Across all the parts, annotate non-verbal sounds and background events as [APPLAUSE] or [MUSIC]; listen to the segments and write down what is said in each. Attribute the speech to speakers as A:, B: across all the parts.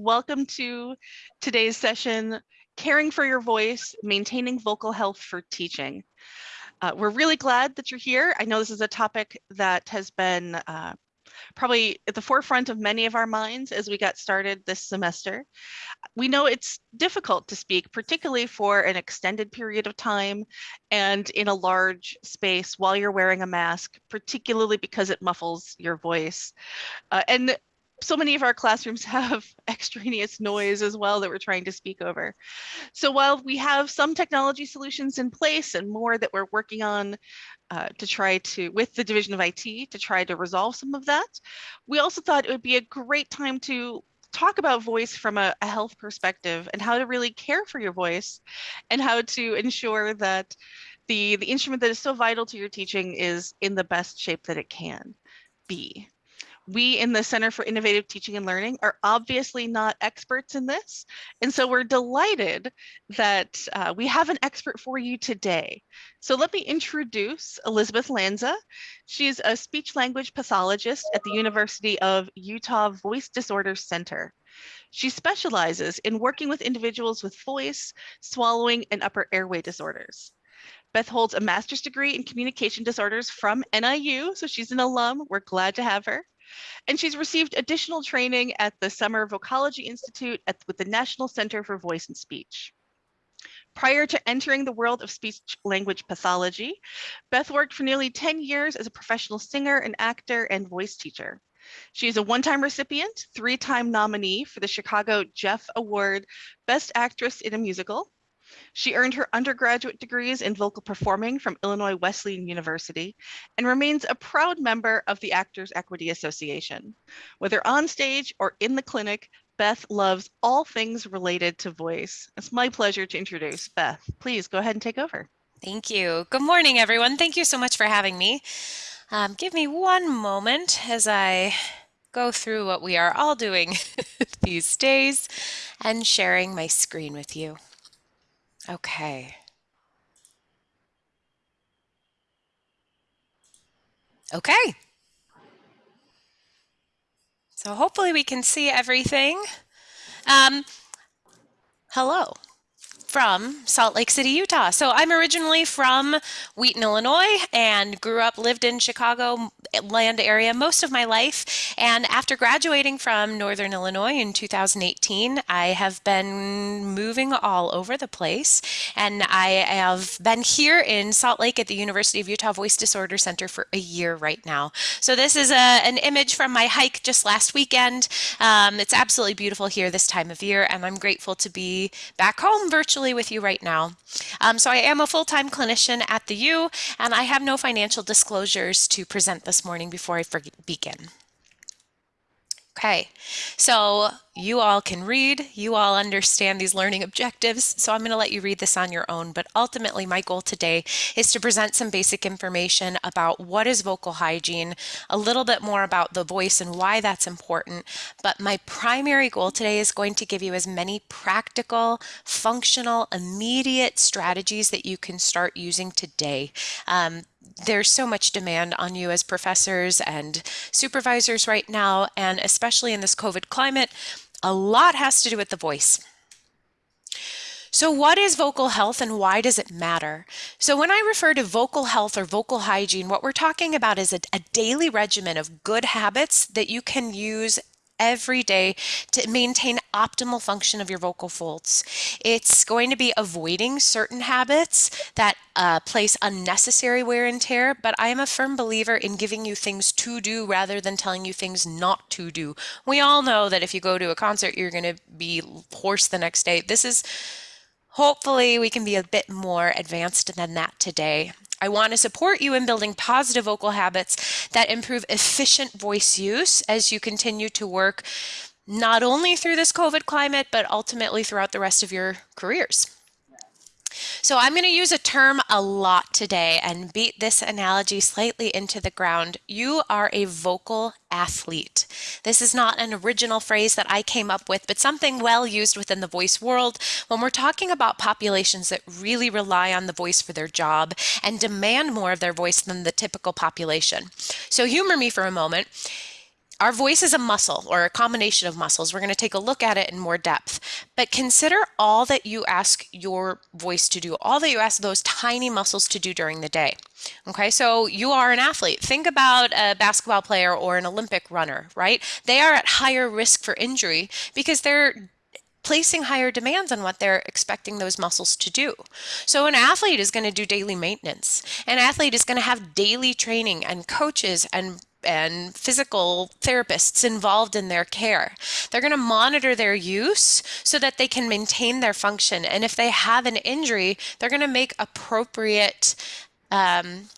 A: Welcome to today's session, Caring for Your Voice, Maintaining Vocal Health for Teaching. Uh, we're really glad that you're here. I know this is a topic that has been uh, probably at the forefront of many of our minds as we got started this semester. We know it's difficult to speak, particularly for an extended period of time and in a large space while you're wearing a mask, particularly because it muffles your voice. Uh, and so many of our classrooms [LAUGHS] have extraneous noise as well that we're trying to speak over. So while we have some technology solutions in place and more that we're working on uh, to try to, with the Division of IT, to try to resolve some of that, we also thought it would be a great time to talk about voice from a, a health perspective and how to really care for your voice and how to ensure that the, the instrument that is so vital to your teaching is in the best shape that it can be we in the Center for Innovative Teaching and Learning are obviously not experts in this. And so we're delighted that uh, we have an expert for you today. So let me introduce Elizabeth Lanza. She's a speech language pathologist at the University of Utah Voice Disorders Center. She specializes in working with individuals with voice, swallowing, and upper airway disorders. Beth holds a master's degree in communication disorders from NIU, so she's an alum. We're glad to have her. And she's received additional training at the Summer Vocology Institute at, with the National Center for Voice and Speech. Prior to entering the world of speech language pathology, Beth worked for nearly 10 years as a professional singer and actor and voice teacher. She is a one-time recipient, three-time nominee for the Chicago Jeff Award Best Actress in a Musical, she earned her undergraduate degrees in vocal performing from Illinois Wesleyan University and remains a proud member of the Actors Equity Association. Whether on stage or in the clinic, Beth loves all things related to voice. It's my pleasure to introduce Beth. Please go ahead and take over.
B: Thank you. Good morning, everyone. Thank you so much for having me. Um, give me one moment as I go through what we are all doing [LAUGHS] these days and sharing my screen with you. Okay. Okay. So hopefully we can see everything. Um, hello from Salt Lake City, Utah. So I'm originally from Wheaton, Illinois, and grew up, lived in Chicago land area most of my life. And after graduating from Northern Illinois in 2018, I have been moving all over the place. And I have been here in Salt Lake at the University of Utah Voice Disorder Center for a year right now. So this is a, an image from my hike just last weekend. Um, it's absolutely beautiful here this time of year, and I'm grateful to be back home virtually virtually with you right now. Um, so I am a full-time clinician at the U, and I have no financial disclosures to present this morning before I begin. Okay, so you all can read, you all understand these learning objectives, so I'm going to let you read this on your own, but ultimately my goal today is to present some basic information about what is vocal hygiene, a little bit more about the voice and why that's important, but my primary goal today is going to give you as many practical, functional, immediate strategies that you can start using today. Um, there's so much demand on you as professors and supervisors right now, and especially in this COVID climate, a lot has to do with the voice. So what is vocal health and why does it matter? So when I refer to vocal health or vocal hygiene, what we're talking about is a, a daily regimen of good habits that you can use every day to maintain optimal function of your vocal folds. It's going to be avoiding certain habits that uh, place unnecessary wear and tear, but I am a firm believer in giving you things to do rather than telling you things not to do. We all know that if you go to a concert, you're going to be hoarse the next day. This is Hopefully we can be a bit more advanced than that today. I want to support you in building positive vocal habits that improve efficient voice use as you continue to work not only through this COVID climate, but ultimately throughout the rest of your careers. So I'm going to use a term a lot today and beat this analogy slightly into the ground. You are a vocal athlete. This is not an original phrase that I came up with, but something well used within the voice world when we're talking about populations that really rely on the voice for their job and demand more of their voice than the typical population. So humor me for a moment our voice is a muscle or a combination of muscles. We're going to take a look at it in more depth. But consider all that you ask your voice to do, all that you ask those tiny muscles to do during the day. Okay, so you are an athlete. Think about a basketball player or an Olympic runner, right? They are at higher risk for injury because they're placing higher demands on what they're expecting those muscles to do. So an athlete is going to do daily maintenance. An athlete is going to have daily training and coaches and and physical therapists involved in their care. They're going to monitor their use so that they can maintain their function. And if they have an injury, they're going to make appropriate um,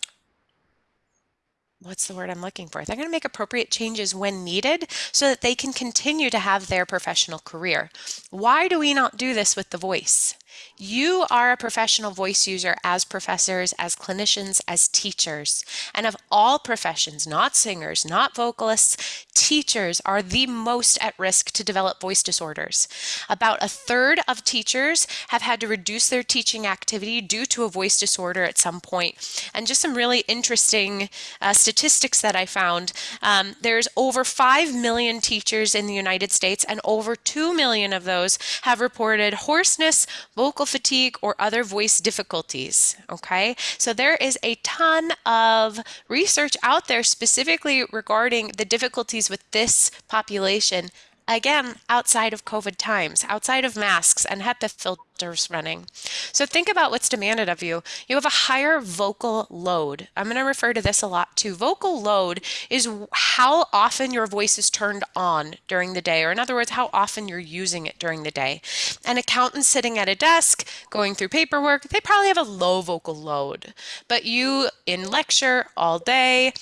B: what's the word I'm looking for? They're going to make appropriate changes when needed so that they can continue to have their professional career. Why do we not do this with the voice? You are a professional voice user as professors, as clinicians, as teachers. And of all professions, not singers, not vocalists, teachers are the most at risk to develop voice disorders. About a third of teachers have had to reduce their teaching activity due to a voice disorder at some point. And just some really interesting uh, statistics that I found. Um, there's over 5 million teachers in the United States, and over 2 million of those have reported hoarseness, vocal fatigue, or other voice difficulties. Okay, so there is a ton of research out there specifically regarding the difficulties with this population again, outside of COVID times, outside of masks and HEPA filters running. So think about what's demanded of you. You have a higher vocal load. I'm going to refer to this a lot too. Vocal load is how often your voice is turned on during the day, or in other words, how often you're using it during the day. An accountant sitting at a desk going through paperwork, they probably have a low vocal load. But you in lecture all day,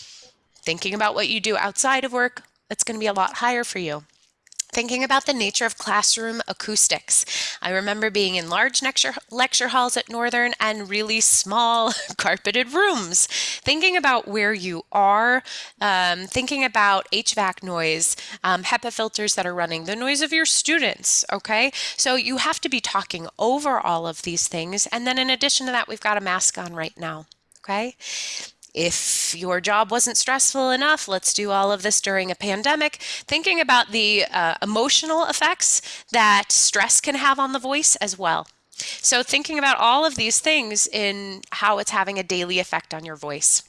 B: thinking about what you do outside of work, it's going to be a lot higher for you thinking about the nature of classroom acoustics. I remember being in large lecture, lecture halls at Northern and really small [LAUGHS] carpeted rooms. Thinking about where you are, um, thinking about HVAC noise, um, HEPA filters that are running, the noise of your students, okay? So you have to be talking over all of these things. And then in addition to that, we've got a mask on right now, okay? If your job wasn't stressful enough, let's do all of this during a pandemic. Thinking about the uh, emotional effects that stress can have on the voice as well. So, thinking about all of these things in how it's having a daily effect on your voice.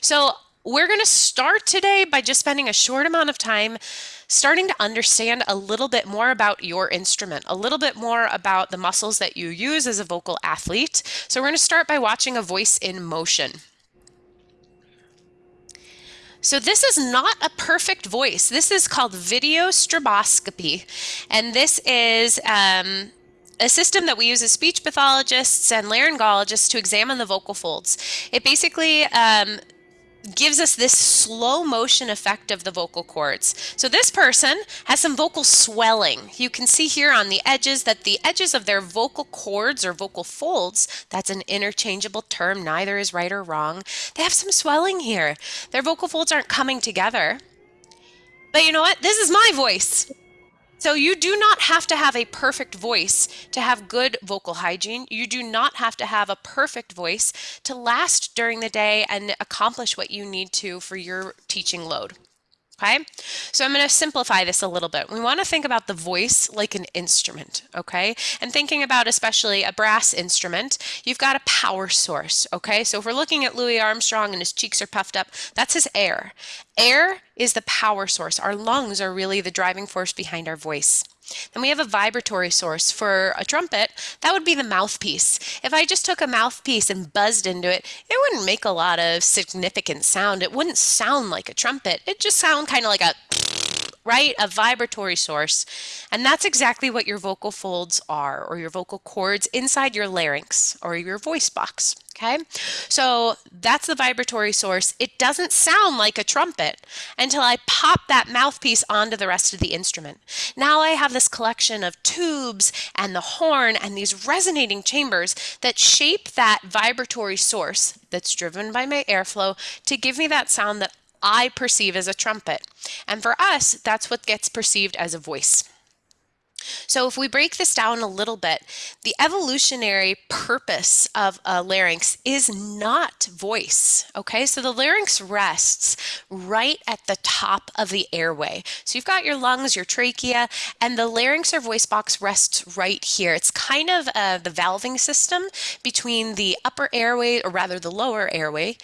B: So, we're going to start today by just spending a short amount of time starting to understand a little bit more about your instrument, a little bit more about the muscles that you use as a vocal athlete. So, we're going to start by watching a voice in motion. So this is not a perfect voice. This is called video stroboscopy. And this is um, a system that we use as speech pathologists and laryngologists to examine the vocal folds. It basically um, gives us this slow motion effect of the vocal cords. So this person has some vocal swelling. You can see here on the edges that the edges of their vocal cords or vocal folds, that's an interchangeable term, neither is right or wrong, they have some swelling here. Their vocal folds aren't coming together. But you know what? This is my voice. So you do not have to have a perfect voice to have good vocal hygiene. You do not have to have a perfect voice to last during the day and accomplish what you need to for your teaching load. Okay, so I'm going to simplify this a little bit. We want to think about the voice like an instrument, okay? And thinking about especially a brass instrument, you've got a power source, okay? So if we're looking at Louis Armstrong and his cheeks are puffed up, that's his air. Air is the power source. Our lungs are really the driving force behind our voice. Then we have a vibratory source for a trumpet. That would be the mouthpiece. If I just took a mouthpiece and buzzed into it, it wouldn't make a lot of significant sound. It wouldn't sound like a trumpet. It just sound kind of like a right? A vibratory source. And that's exactly what your vocal folds are, or your vocal cords inside your larynx or your voice box. Okay, so that's the vibratory source. It doesn't sound like a trumpet until I pop that mouthpiece onto the rest of the instrument. Now I have this collection of tubes and the horn and these resonating chambers that shape that vibratory source that's driven by my airflow to give me that sound that I perceive as a trumpet. And for us, that's what gets perceived as a voice. So if we break this down a little bit, the evolutionary purpose of a larynx is not voice, okay? So the larynx rests right at the top of the airway. So you've got your lungs, your trachea, and the larynx or voice box rests right here. It's kind of uh, the valving system between the upper airway, or rather the lower airway,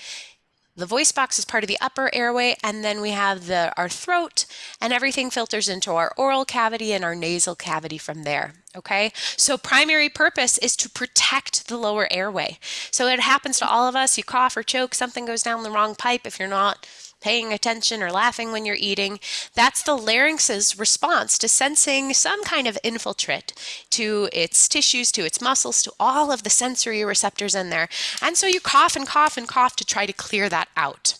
B: the voice box is part of the upper airway, and then we have the our throat, and everything filters into our oral cavity and our nasal cavity from there. Okay, so primary purpose is to protect the lower airway. So it happens to all of us. You cough or choke, something goes down the wrong pipe. If you're not paying attention or laughing when you're eating. That's the larynx's response to sensing some kind of infiltrate to its tissues, to its muscles, to all of the sensory receptors in there. And so you cough and cough and cough to try to clear that out.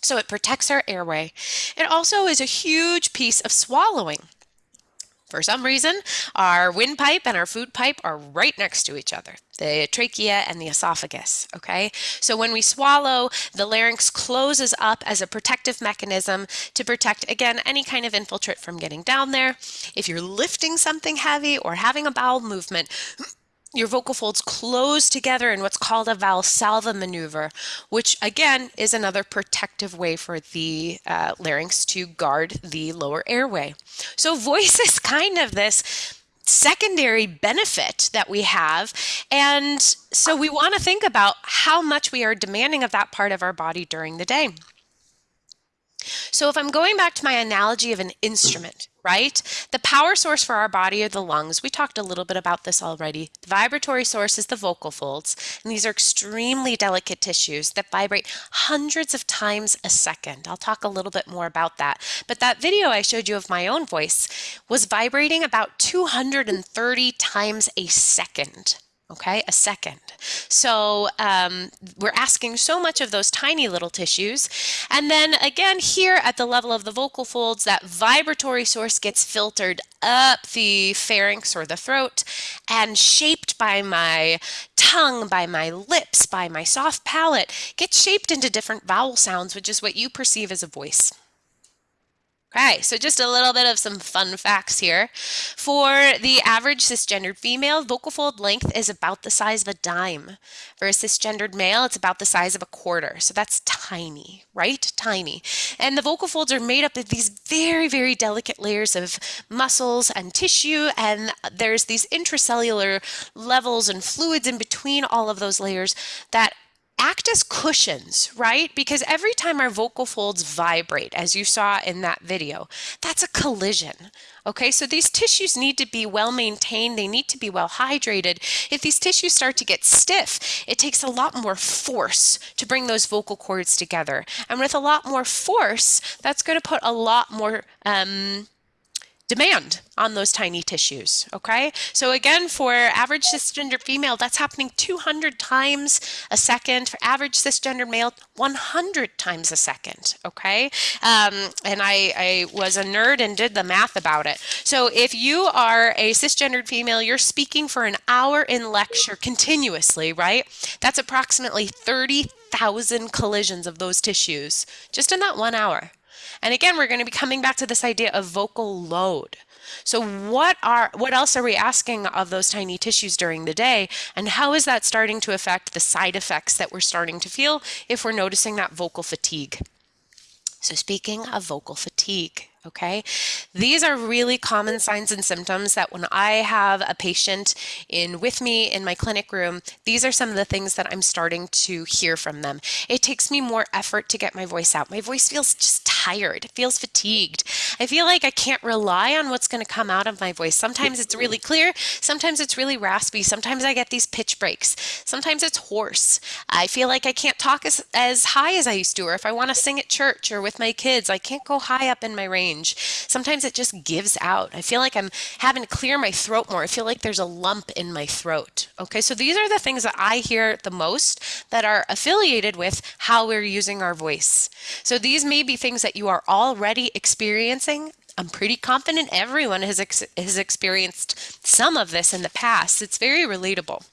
B: So it protects our airway. It also is a huge piece of swallowing. For some reason, our windpipe and our food pipe are right next to each other, the trachea and the esophagus, okay? So when we swallow, the larynx closes up as a protective mechanism to protect, again, any kind of infiltrate from getting down there. If you're lifting something heavy or having a bowel movement, your vocal folds close together in what's called a valsalva maneuver, which again is another protective way for the uh, larynx to guard the lower airway. So voice [LAUGHS] is kind of this secondary benefit that we have. And so we want to think about how much we are demanding of that part of our body during the day. So if I'm going back to my analogy of an instrument, right? The power source for our body are the lungs. We talked a little bit about this already. The vibratory source is the vocal folds, and these are extremely delicate tissues that vibrate hundreds of times a second. I'll talk a little bit more about that. But that video I showed you of my own voice was vibrating about 230 times a second okay, a second. So um, we're asking so much of those tiny little tissues. And then again, here at the level of the vocal folds, that vibratory source gets filtered up the pharynx or the throat and shaped by my tongue, by my lips, by my soft palate, gets shaped into different vowel sounds, which is what you perceive as a voice. Okay, so just a little bit of some fun facts here. For the average cisgendered female, vocal fold length is about the size of a dime. For a cisgendered male, it's about the size of a quarter. So that's tiny, right? Tiny. And the vocal folds are made up of these very, very delicate layers of muscles and tissue, and there's these intracellular levels and fluids in between all of those layers that act as cushions, right? Because every time our vocal folds vibrate, as you saw in that video, that's a collision. Okay, so these tissues need to be well maintained, they need to be well hydrated. If these tissues start to get stiff, it takes a lot more force to bring those vocal cords together. And with a lot more force, that's going to put a lot more um, demand on those tiny tissues, okay? So again, for average cisgender female, that's happening 200 times a second. For average cisgender male, 100 times a second, okay? Um, and I, I was a nerd and did the math about it. So if you are a cisgendered female, you're speaking for an hour in lecture continuously, right? That's approximately 30,000 collisions of those tissues just in that one hour. And again, we're going to be coming back to this idea of vocal load. So what are what else are we asking of those tiny tissues during the day and how is that starting to affect the side effects that we're starting to feel if we're noticing that vocal fatigue? So speaking of vocal fatigue, okay? These are really common signs and symptoms that when I have a patient in with me in my clinic room, these are some of the things that I'm starting to hear from them. It takes me more effort to get my voice out. My voice feels just tired. Feels fatigued. I feel like I can't rely on what's going to come out of my voice. Sometimes it's really clear, sometimes it's really raspy, sometimes I get these pitch breaks, sometimes it's hoarse. I feel like I can't talk as, as high as I used to, or if I want to sing at church or with my kids, I can't go high up in my range. Sometimes it just gives out. I feel like I'm having to clear my throat more. I feel like there's a lump in my throat. Okay, so these are the things that I hear the most that are affiliated with how we're using our voice. So these may be things that you are already experiencing. I'm pretty confident everyone has, ex has experienced some of this in the past. It's very relatable.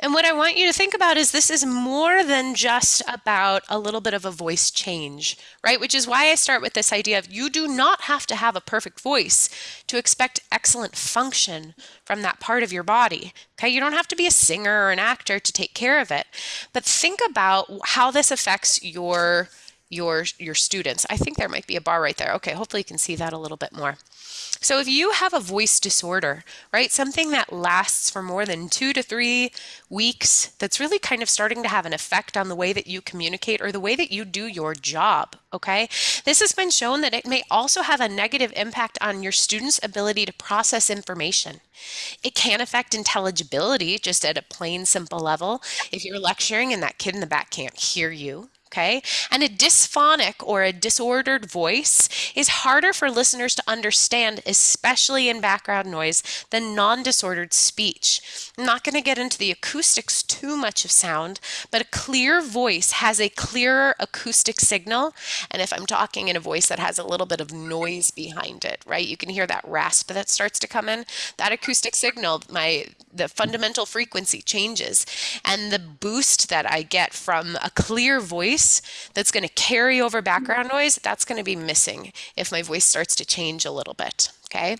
B: And what I want you to think about is this is more than just about a little bit of a voice change, right? Which is why I start with this idea of you do not have to have a perfect voice to expect excellent function from that part of your body. Okay, you don't have to be a singer or an actor to take care of it. But think about how this affects your your your students. I think there might be a bar right there. Okay, hopefully you can see that a little bit more. So if you have a voice disorder, right, something that lasts for more than two to three weeks, that's really kind of starting to have an effect on the way that you communicate or the way that you do your job, okay? This has been shown that it may also have a negative impact on your students' ability to process information. It can affect intelligibility just at a plain simple level. If you're lecturing and that kid in the back can't hear you, okay? And a dysphonic or a disordered voice is harder for listeners to understand, especially in background noise, than non-disordered speech. I'm not going to get into the acoustics too much of sound, but a clear voice has a clearer acoustic signal. And if I'm talking in a voice that has a little bit of noise behind it, right, you can hear that rasp that starts to come in, that acoustic signal, my the fundamental frequency changes. And the boost that I get from a clear voice voice that's going to carry over background noise, that's going to be missing if my voice starts to change a little bit. Okay.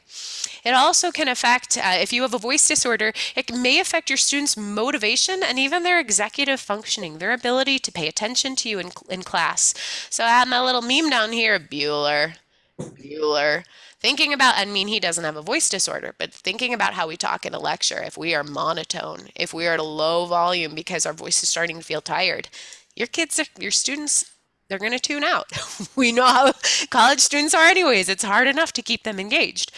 B: It also can affect, uh, if you have a voice disorder, it may affect your students' motivation and even their executive functioning, their ability to pay attention to you in, in class. So I have my little meme down here, Bueller, Bueller. Thinking about, I mean, he doesn't have a voice disorder, but thinking about how we talk in a lecture, if we are monotone, if we are at a low volume because our voice is starting to feel tired, your kids, your students, they're going to tune out. [LAUGHS] we know how college students are anyways. It's hard enough to keep them engaged.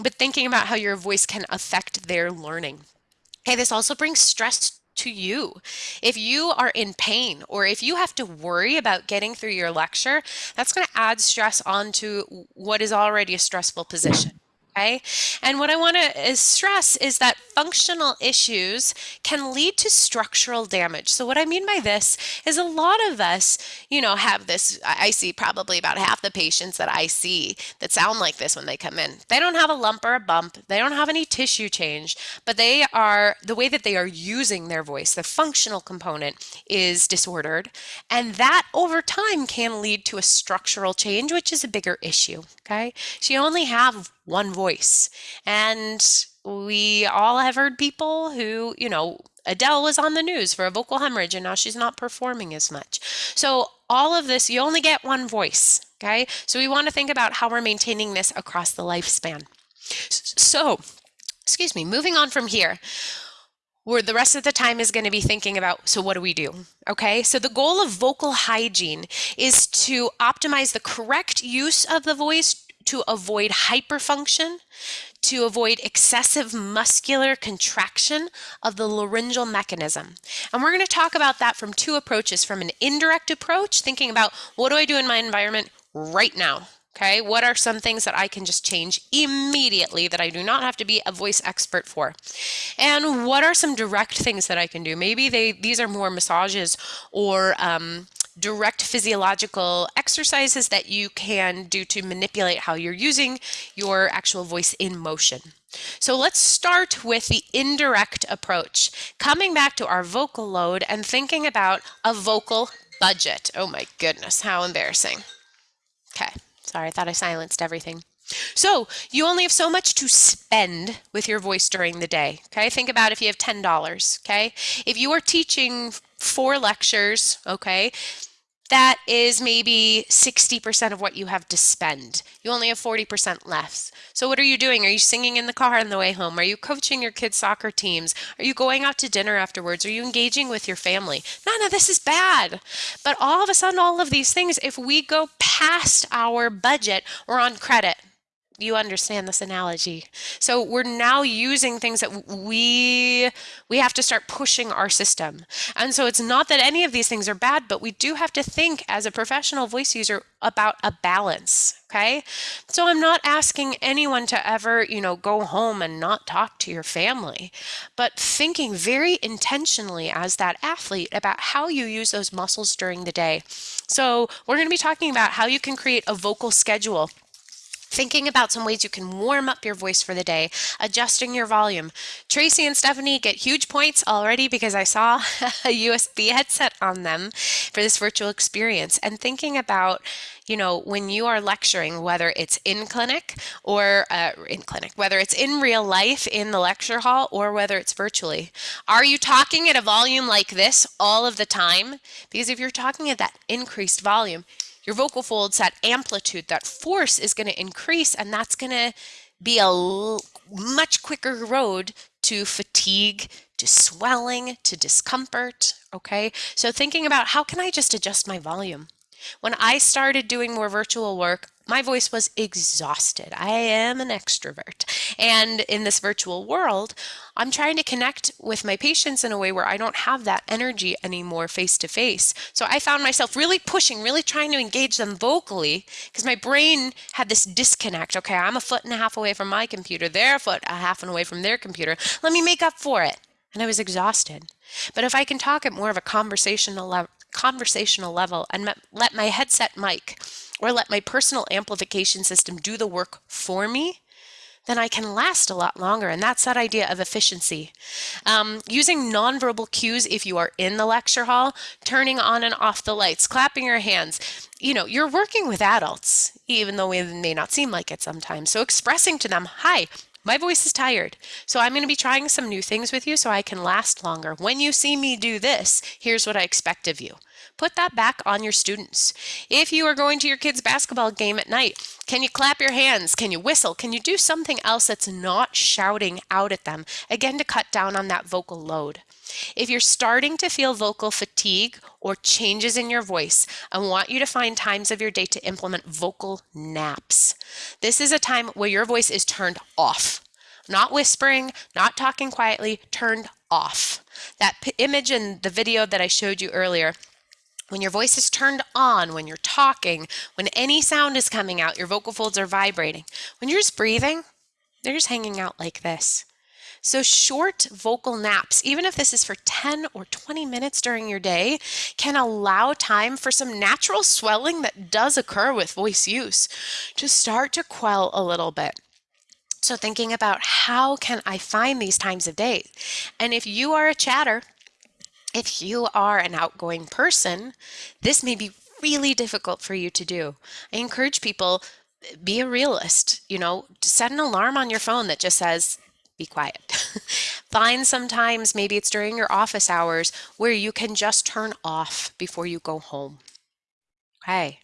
B: But thinking about how your voice can affect their learning. Hey, this also brings stress to you. If you are in pain or if you have to worry about getting through your lecture, that's going to add stress onto what is already a stressful position. Okay. And what I want to uh, stress is that functional issues can lead to structural damage. So what I mean by this is a lot of us, you know, have this, I see probably about half the patients that I see that sound like this when they come in. They don't have a lump or a bump. They don't have any tissue change, but they are, the way that they are using their voice, the functional component is disordered. And that over time can lead to a structural change, which is a bigger issue. Okay. So you only have one voice. And we all have heard people who, you know, Adele was on the news for a vocal hemorrhage and now she's not performing as much. So all of this, you only get one voice, okay? So we want to think about how we're maintaining this across the lifespan. So, excuse me, moving on from here, where the rest of the time is going to be thinking about so what do we do okay so the goal of vocal hygiene is to optimize the correct use of the voice to avoid hyperfunction, to avoid excessive muscular contraction of the laryngeal mechanism. And we're going to talk about that from two approaches from an indirect approach, thinking about what do I do in my environment right now? Okay, what are some things that I can just change immediately that I do not have to be a voice expert for? And what are some direct things that I can do? Maybe they these are more massages or um, direct physiological exercises that you can do to manipulate how you're using your actual voice in motion. So let's start with the indirect approach, coming back to our vocal load and thinking about a vocal budget. Oh my goodness, how embarrassing. Okay, sorry, I thought I silenced everything. So you only have so much to spend with your voice during the day. Okay, think about if you have $10. Okay, if you are teaching four lectures, okay, that is maybe 60% of what you have to spend. You only have 40% left. So what are you doing? Are you singing in the car on the way home? Are you coaching your kids' soccer teams? Are you going out to dinner afterwards? Are you engaging with your family? None of this is bad. But all of a sudden, all of these things, if we go past our budget, we're on credit you understand this analogy. So we're now using things that we we have to start pushing our system. And so it's not that any of these things are bad, but we do have to think as a professional voice user about a balance, okay? So I'm not asking anyone to ever, you know, go home and not talk to your family, but thinking very intentionally as that athlete about how you use those muscles during the day. So we're going to be talking about how you can create a vocal schedule thinking about some ways you can warm up your voice for the day, adjusting your volume. Tracy and Stephanie get huge points already because I saw [LAUGHS] a USB headset on them for this virtual experience and thinking about you know, when you are lecturing, whether it's in clinic or uh, in clinic, whether it's in real life in the lecture hall or whether it's virtually, are you talking at a volume like this all of the time? Because if you're talking at that increased volume, your vocal folds, that amplitude, that force is going to increase, and that's going to be a much quicker road to fatigue, to swelling, to discomfort. Okay, so thinking about how can I just adjust my volume? When I started doing more virtual work, my voice was exhausted. I am an extrovert. And in this virtual world, I'm trying to connect with my patients in a way where I don't have that energy anymore face to face. So I found myself really pushing, really trying to engage them vocally because my brain had this disconnect. Okay, I'm a foot and a half away from my computer, they're a foot and a half and away from their computer. Let me make up for it. And I was exhausted. But if I can talk at more of a conversational level, conversational level and let my headset mic or let my personal amplification system do the work for me, then I can last a lot longer. And that's that idea of efficiency. Um, using nonverbal cues if you are in the lecture hall, turning on and off the lights, clapping your hands. You know, you're working with adults, even though it may not seem like it sometimes. So expressing to them, hi, my voice is tired. So I'm going to be trying some new things with you so I can last longer. When you see me do this, here's what I expect of you. Put that back on your students. If you are going to your kids' basketball game at night, can you clap your hands? Can you whistle? Can you do something else that's not shouting out at them? Again, to cut down on that vocal load. If you're starting to feel vocal fatigue or changes in your voice, I want you to find times of your day to implement vocal naps. This is a time where your voice is turned off. Not whispering, not talking quietly, turned off. That image in the video that I showed you earlier, when your voice is turned on, when you're talking, when any sound is coming out, your vocal folds are vibrating. When you're just breathing, they're just hanging out like this. So, short vocal naps, even if this is for 10 or 20 minutes during your day, can allow time for some natural swelling that does occur with voice use to start to quell a little bit. So, thinking about how can I find these times of day? And if you are a chatter, if you are an outgoing person, this may be really difficult for you to do. I encourage people be a realist, you know, set an alarm on your phone that just says be quiet. [LAUGHS] Find sometimes, maybe it's during your office hours, where you can just turn off before you go home. Okay,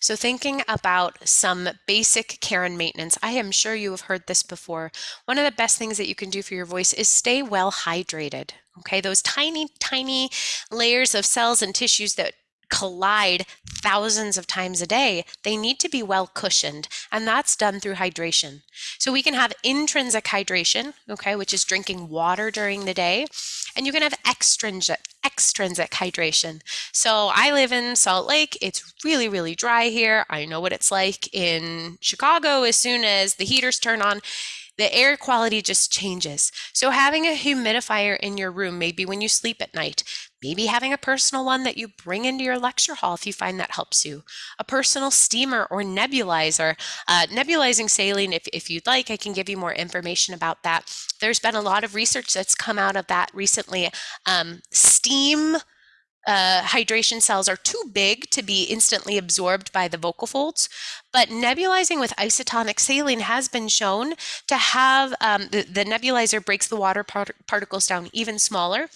B: so thinking about some basic care and maintenance, I am sure you have heard this before. One of the best things that you can do for your voice is stay well hydrated. Okay, those tiny, tiny layers of cells and tissues that collide thousands of times a day, they need to be well cushioned, and that's done through hydration. So we can have intrinsic hydration, okay, which is drinking water during the day, and you can have extrinsic extrinsic hydration. So I live in Salt Lake. It's really, really dry here. I know what it's like in Chicago as soon as the heaters turn on the air quality just changes. So having a humidifier in your room, maybe when you sleep at night, maybe having a personal one that you bring into your lecture hall if you find that helps you, a personal steamer or nebulizer. Uh, nebulizing saline, if, if you'd like, I can give you more information about that. There's been a lot of research that's come out of that recently. Um, steam uh, hydration cells are too big to be instantly absorbed by the vocal folds, but nebulizing with isotonic saline has been shown to have um, the, the, nebulizer breaks the water part particles down even smaller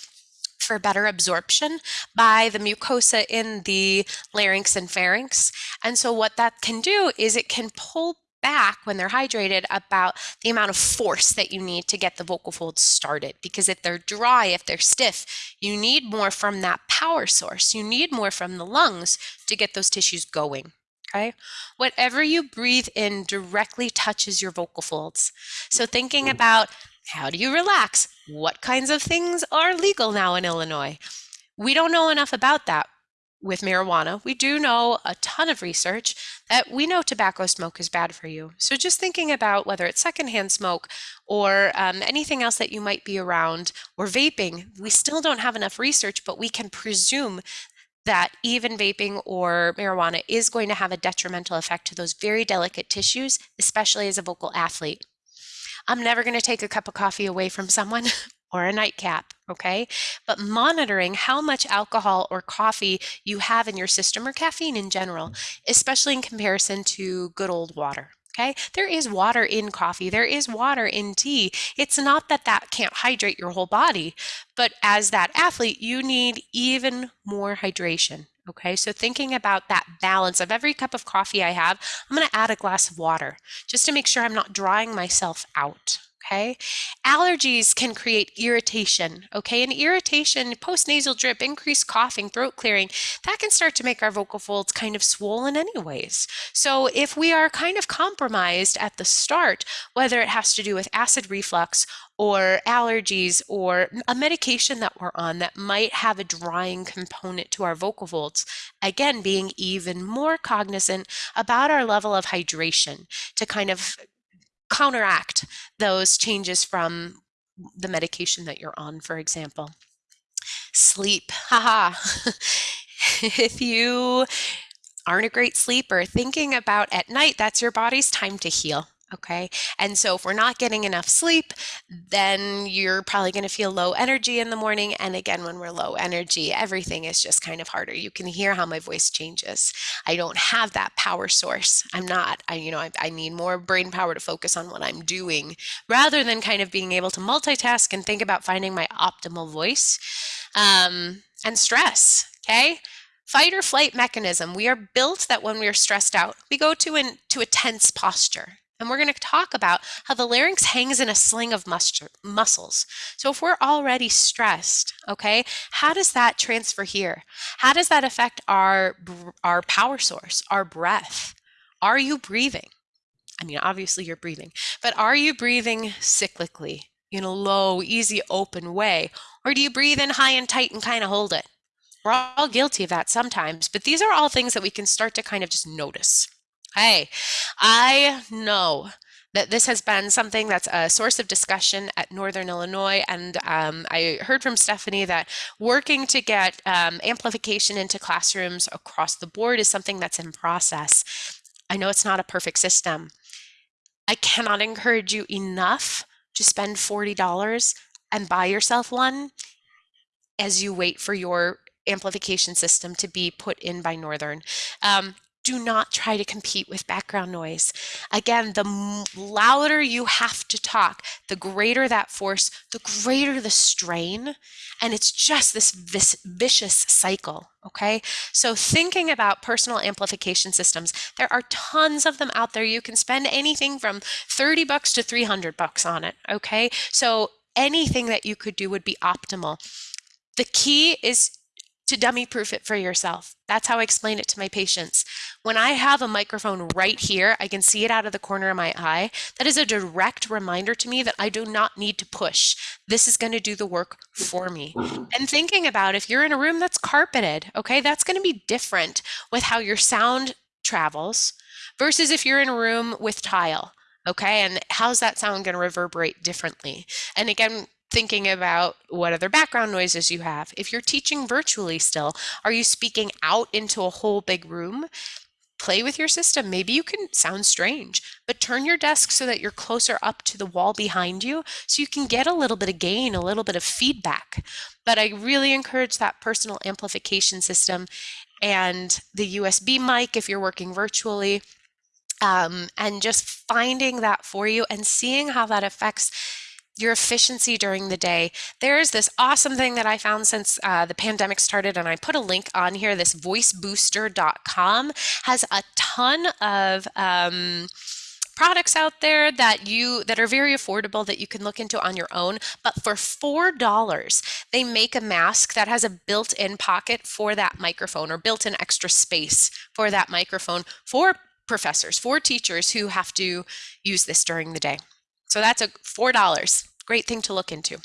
B: for better absorption by the mucosa in the larynx and pharynx. And so what that can do is it can pull back when they're hydrated about the amount of force that you need to get the vocal folds started. Because if they're dry, if they're stiff, you need more from that power source. You need more from the lungs to get those tissues going. Okay. Whatever you breathe in directly touches your vocal folds. So thinking about how do you relax? What kinds of things are legal now in Illinois? We don't know enough about that with marijuana. We do know a ton of research that we know tobacco smoke is bad for you. So just thinking about whether it's secondhand smoke or um, anything else that you might be around or vaping, we still don't have enough research, but we can presume that even vaping or marijuana is going to have a detrimental effect to those very delicate tissues, especially as a vocal athlete. I'm never going to take a cup of coffee away from someone [LAUGHS] or a nightcap, okay? But monitoring how much alcohol or coffee you have in your system or caffeine in general, mm-hmm. especially in comparison to good old water. Okay, there is water in coffee, there is water in tea. It's not that that can't hydrate your whole body, but as that athlete, you need even more hydration. Okay, so thinking about that balance of every cup of coffee I have, I'm going to add a glass of water just to make sure I'm not drying myself out okay? Allergies can create irritation, okay? And irritation, postnasal drip, increased coughing, throat clearing, that can start to make our vocal folds kind of swollen anyways. So if we are kind of compromised at the start, whether it has to do with acid reflux or allergies or a medication that we're on that might have a drying component to our vocal folds. Again, being even more cognizant about our level of hydration to kind of counteract those changes from the medication that you're on, for example. Sleep, haha. [LAUGHS] if you aren't a great sleeper, thinking about at night, that's your body's time to heal. Okay. And so if we're not getting enough sleep, then you're probably going to feel low energy in the morning. And again, when we're low energy, everything is just kind of harder. You can hear how my voice changes. I don't have that power source. I'm not, I, you know, I, I need more brain power to focus on what I'm doing rather than kind of being able to multitask and think about finding my optimal voice um, and stress. Okay. Fight or flight mechanism. We are built that when we are stressed out, we go to an to a tense posture. And we're going to talk about how the larynx hangs in a sling of mus- muscles. So if we're already stressed, okay, how does that transfer here? How does that affect our our power source, our breath? Are you breathing? I mean, obviously you're breathing, but are you breathing cyclically in a low, easy, open way? Or do you breathe in high and tight and kind of hold it? We're all guilty of that sometimes, but these are all things that we can start to kind of just notice. Hey, I know that this has been something that's a source of discussion at Northern Illinois. And um, I heard from Stephanie that working to get um, amplification into classrooms across the board is something that's in process. I know it's not a perfect system. I cannot encourage you enough to spend $40 and buy yourself one as you wait for your amplification system to be put in by Northern. Um, do not try to compete with background noise. Again, the louder you have to talk, the greater that force, the greater the strain. And it's just this vicious cycle. Okay. So, thinking about personal amplification systems, there are tons of them out there. You can spend anything from 30 bucks to 300 bucks on it. Okay. So, anything that you could do would be optimal. The key is to dummy proof it for yourself. That's how I explain it to my patients. When I have a microphone right here, I can see it out of the corner of my eye. That is a direct reminder to me that I do not need to push. This is going to do the work for me. And thinking about if you're in a room that's carpeted, okay, that's going to be different with how your sound travels versus if you're in a room with tile. Okay, and how's that sound going to reverberate differently? And again, thinking about what other background noises you have. If you're teaching virtually still, are you speaking out into a whole big room? Play with your system. Maybe you can sound strange, but turn your desk so that you're closer up to the wall behind you so you can get a little bit of gain, a little bit of feedback. But I really encourage that personal amplification system and the USB mic if you're working virtually. Um, and just finding that for you and seeing how that affects your efficiency during the day. There is this awesome thing that I found since uh, the pandemic started, and I put a link on here. This voicebooster.com has a ton of um, products out there that you that are very affordable that you can look into on your own but for four dollars they make a mask that has a built-in pocket for that microphone or built-in extra space for that microphone for professors for teachers who have to use this during the day so that's a $4. Great thing to look into.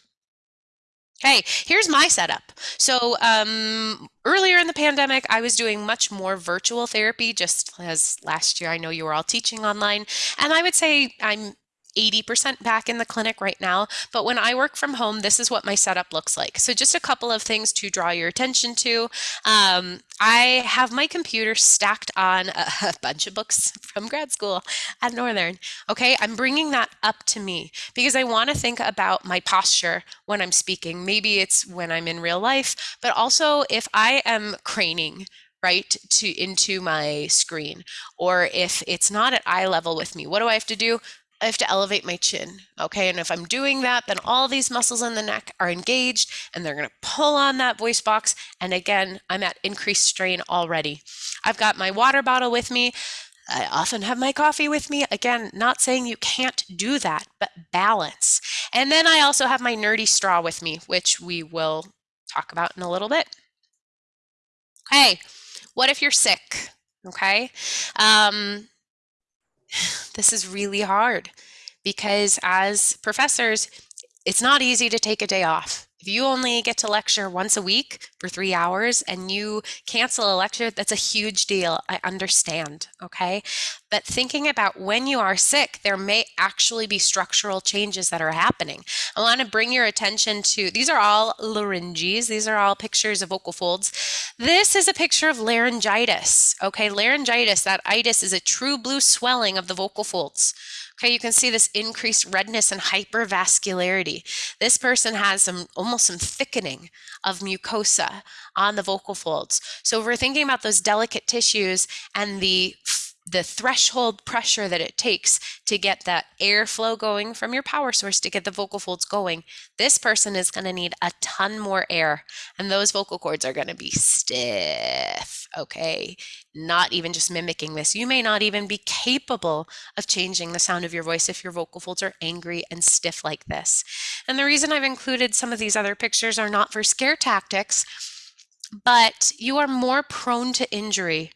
B: Okay, here's my setup. So um, earlier in the pandemic, I was doing much more virtual therapy, just as last year I know you were all teaching online. And I would say I'm 80% back in the clinic right now, but when I work from home, this is what my setup looks like. So, just a couple of things to draw your attention to. Um, I have my computer stacked on a, [LAUGHS] a bunch of books from grad school at Northern. Okay, I'm bringing that up to me because I want to think about my posture when I'm speaking. Maybe it's when I'm in real life, but also if I am craning right to into my screen or if it's not at eye level with me what do i have to do I have to elevate my chin. Okay. And if I'm doing that, then all these muscles in the neck are engaged and they're going to pull on that voice box. And again, I'm at increased strain already. I've got my water bottle with me. I often have my coffee with me. Again, not saying you can't do that, but balance. And then I also have my nerdy straw with me, which we will talk about in a little bit. Okay. What if you're sick? Okay. Um, [SIGHS] this is really hard because as professors, it's not easy to take a day off. If you only get to lecture once a week for three hours and you cancel a lecture, that's a huge deal. I understand. Okay. But thinking about when you are sick, there may actually be structural changes that are happening. I want to bring your attention to these are all larynges, these are all pictures of vocal folds. This is a picture of laryngitis. Okay. Laryngitis, that itis is a true blue swelling of the vocal folds. Okay, you can see this increased redness and hypervascularity. This person has some almost some thickening of mucosa on the vocal folds. So if we're thinking about those delicate tissues and the the threshold pressure that it takes to get that airflow going from your power source to get the vocal folds going, this person is going to need a ton more air. And those vocal cords are going to be stiff. Okay. Not even just mimicking this. You may not even be capable of changing the sound of your voice if your vocal folds are angry and stiff like this. And the reason I've included some of these other pictures are not for scare tactics, but you are more prone to injury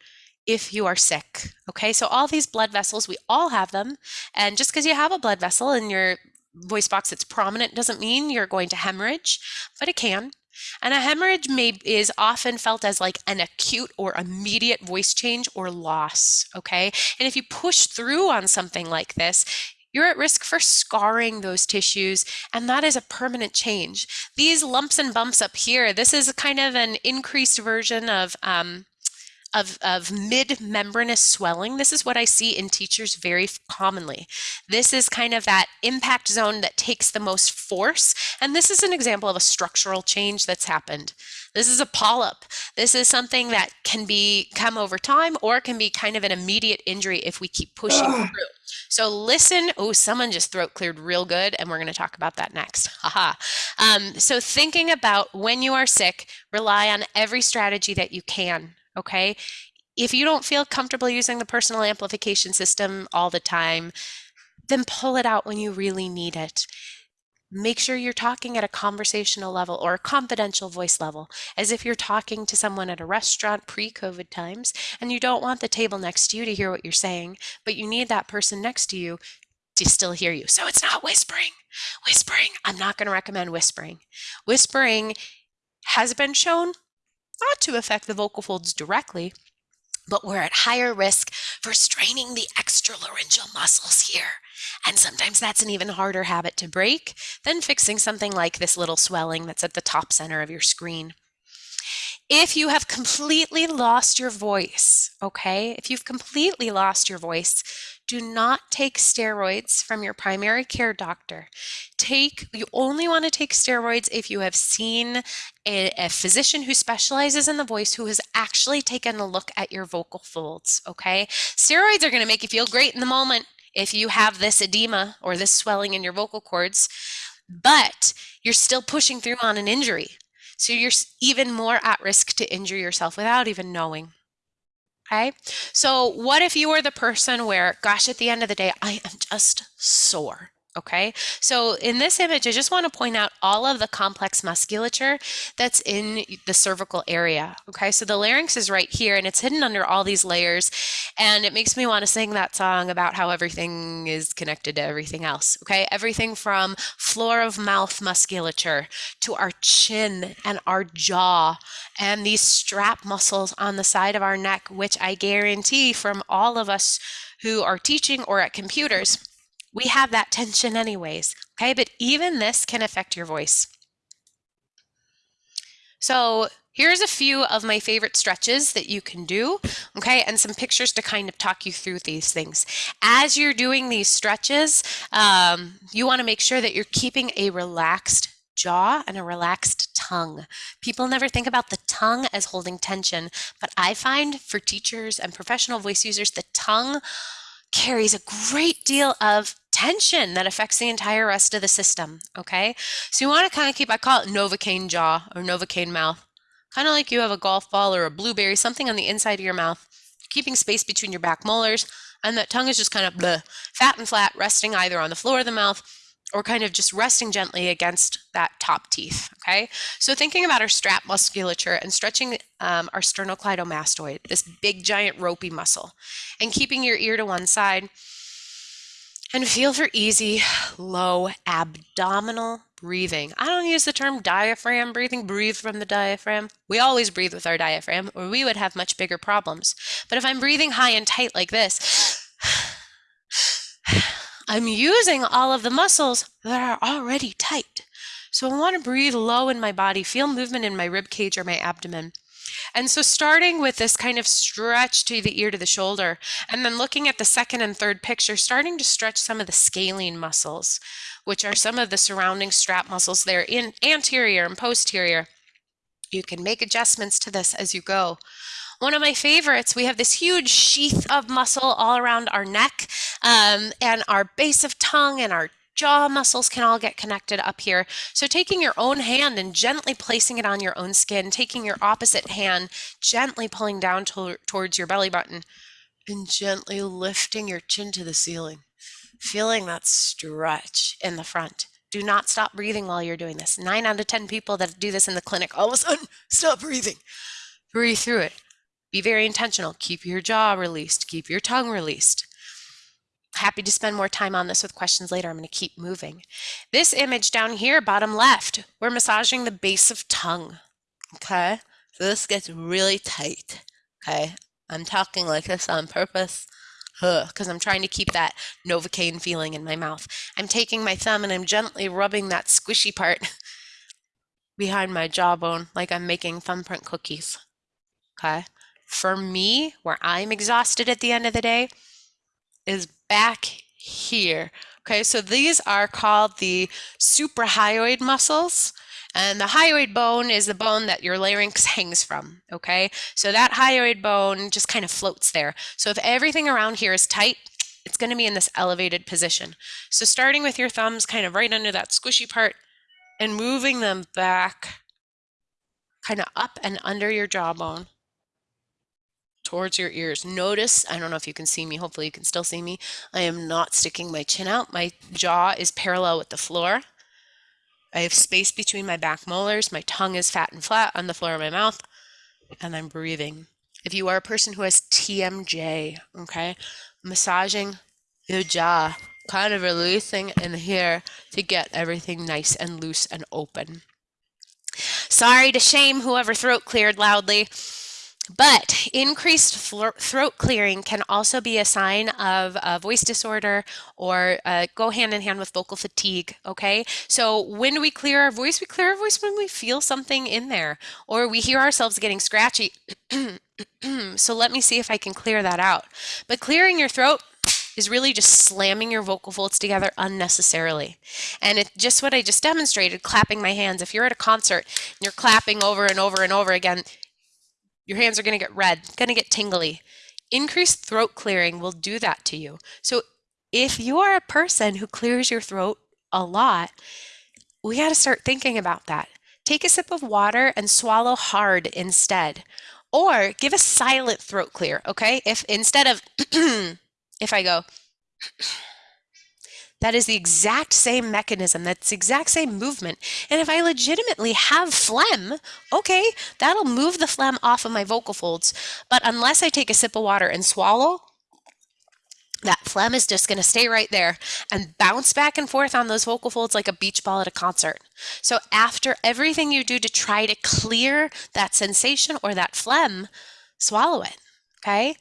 B: if you are sick. Okay, so all these blood vessels, we all have them. And just because you have a blood vessel in your voice box that's prominent doesn't mean you're going to hemorrhage, but it can. And a hemorrhage may is often felt as like an acute or immediate voice change or loss, okay? And if you push through on something like this, you're at risk for scarring those tissues, and that is a permanent change. These lumps and bumps up here, this is kind of an increased version of um, of, of mid-membranous swelling. This is what I see in teachers very commonly. This is kind of that impact zone that takes the most force. And this is an example of a structural change that's happened. This is a polyp. This is something that can be come over time or can be kind of an immediate injury if we keep pushing through. So listen. Oh, someone just throat cleared real good, and we're going to talk about that next. [LAUGHS] Haha. Um, so thinking about when you are sick, rely on every strategy that you can okay? If you don't feel comfortable using the personal amplification system all the time, then pull it out when you really need it. Make sure you're talking at a conversational level or a confidential voice level, as if you're talking to someone at a restaurant pre COVID times and you don't want the table next to you to hear what you're saying, but you need that person next to you to still hear you. So it's not whispering. Whispering, I'm not going to recommend whispering. Whispering has been shown not to affect the vocal folds directly, but we're at higher risk for straining the extralaryngeal muscles here. And sometimes that's an even harder habit to break than fixing something like this little swelling that's at the top center of your screen. If you have completely lost your voice, okay, if you've completely lost your voice, do not take steroids from your primary care doctor. Take you only want to take steroids if you have seen a, a, physician who specializes in the voice who has actually taken a look at your vocal folds, okay? Steroids are going to make you feel great in the moment if you have this edema or this swelling in your vocal cords, but you're still pushing through on an injury. So you're even more at risk to injure yourself without even knowing. Okay. So, what if you were the person where, gosh, at the end of the day, I am just sore? Okay, so in this image, I just want to point out all of the complex musculature that's in the cervical area. Okay, so the larynx is right here and it's hidden under all these layers. And it makes me want to sing that song about how everything is connected to everything else. Okay, everything from floor of mouth musculature to our chin and our jaw and these strap muscles on the side of our neck, which I guarantee from all of us who are teaching or at computers We have that tension anyways, okay? But even this can affect your voice. So here's a few of my favorite stretches that you can do, okay, and some pictures to kind of talk you through these things. As you're doing these stretches, um, you want to make sure that you're keeping a relaxed jaw and a relaxed tongue. People never think about the tongue as holding tension, but I find for teachers and professional voice users, the tongue carries a great deal of tension that affects the entire rest of the system. Okay, so you want to kind of keep, I call it Novocaine jaw or Novocaine mouth, kind of like you have a golf ball or a blueberry, something on the inside of your mouth, keeping space between your back molars, and that tongue is just kind of bleh, fat and flat, resting either on the floor of the mouth or kind of just resting gently against that top teeth. Okay, so thinking about our strap musculature and stretching um, our sternocleidomastoid, this big giant ropey muscle, and keeping your ear to one side. And feel for easy, low abdominal breathing. I don't use the term diaphragm breathing, breathe from the diaphragm. We always breathe with our diaphragm, or we would have much bigger problems. But if I'm breathing high and tight like this, I'm using all of the muscles that are already tight. So I want to breathe low in my body, feel movement in my rib cage or my abdomen. And so starting with this kind of stretch to the ear to the shoulder, and then looking at the second and third picture, starting to stretch some of the scalene muscles, which are some of the surrounding strap muscles there in anterior and posterior. You can make adjustments to this as you go. One of my favorites, we have this huge sheath of muscle all around our neck um, and our base of tongue and our jaw muscles can all get connected up here. So taking your own hand and gently placing it on your own skin, taking your opposite hand, gently pulling down to, towards your belly button and gently lifting your chin to the ceiling, feeling that stretch in the front. Do not stop breathing while you're doing this. Nine out of 10 people that do this in the clinic, all of a sudden, stop breathing. Breathe through it. Be very intentional. Keep your jaw released, keep your tongue released. Happy to spend more time on this with questions later. I'm going to keep moving. This image down here, bottom left, we're massaging the base of tongue. Okay, so this gets really tight. Okay, I'm talking like this on purpose because I'm trying to keep that Novocaine feeling in my mouth. I'm taking my thumb and I'm gently rubbing that squishy part [LAUGHS] behind my jawbone like I'm making thumbprint cookies. Okay. For me, where I'm exhausted at the end of the day, is back here. Okay, so these are called the suprahyoid muscles. And the hyoid bone is the bone that your larynx hangs from. Okay, so that hyoid bone just kind of floats there. So if everything around here is tight, it's going to be in this elevated position. So starting with your thumbs kind of right under that squishy part and moving them back kind of up and under your jawbone towards your ears. Notice, I don't know if you can see me, hopefully you can still see me. I am not sticking my chin out. My jaw is parallel with the floor. I have space between my back molars. My tongue is fat and flat on the floor of my mouth, and I'm breathing. If you are a person who has TMJ, okay, massaging your jaw, kind of releasing in here to get everything nice and loose and open. Sorry to shame whoever throat cleared loudly. But increased throat clearing can also be a sign of a voice disorder or uh, go hand in hand with vocal fatigue. Okay. So when we clear our voice? We clear our voice when we feel something in there or we hear ourselves getting scratchy. [CLEARS THROAT] so let me see if I can clear that out. But clearing your throat is really just slamming your vocal folds together unnecessarily. And it's just what I just demonstrated, clapping my hands. If you're at a concert and you're clapping over and over and over again, your hands are going to get red, going to get tingly. Increased throat clearing will do that to you. So if you are a person who clears your throat a lot, we got to start thinking about that. Take a sip of water and swallow hard instead. Or give a silent throat clear, okay? If instead of, [CLEARS THROAT] if I go, [CLEARS THROAT] that is the exact same mechanism. That's the exact same movement. And if I legitimately have phlegm, okay, that'll move the phlegm off of my vocal folds. But unless I take a sip of water and swallow, that phlegm is just going to stay right there and bounce back and forth on those vocal folds like a beach ball at a concert. So after everything you do to try to clear that sensation or that phlegm, swallow it. Okay.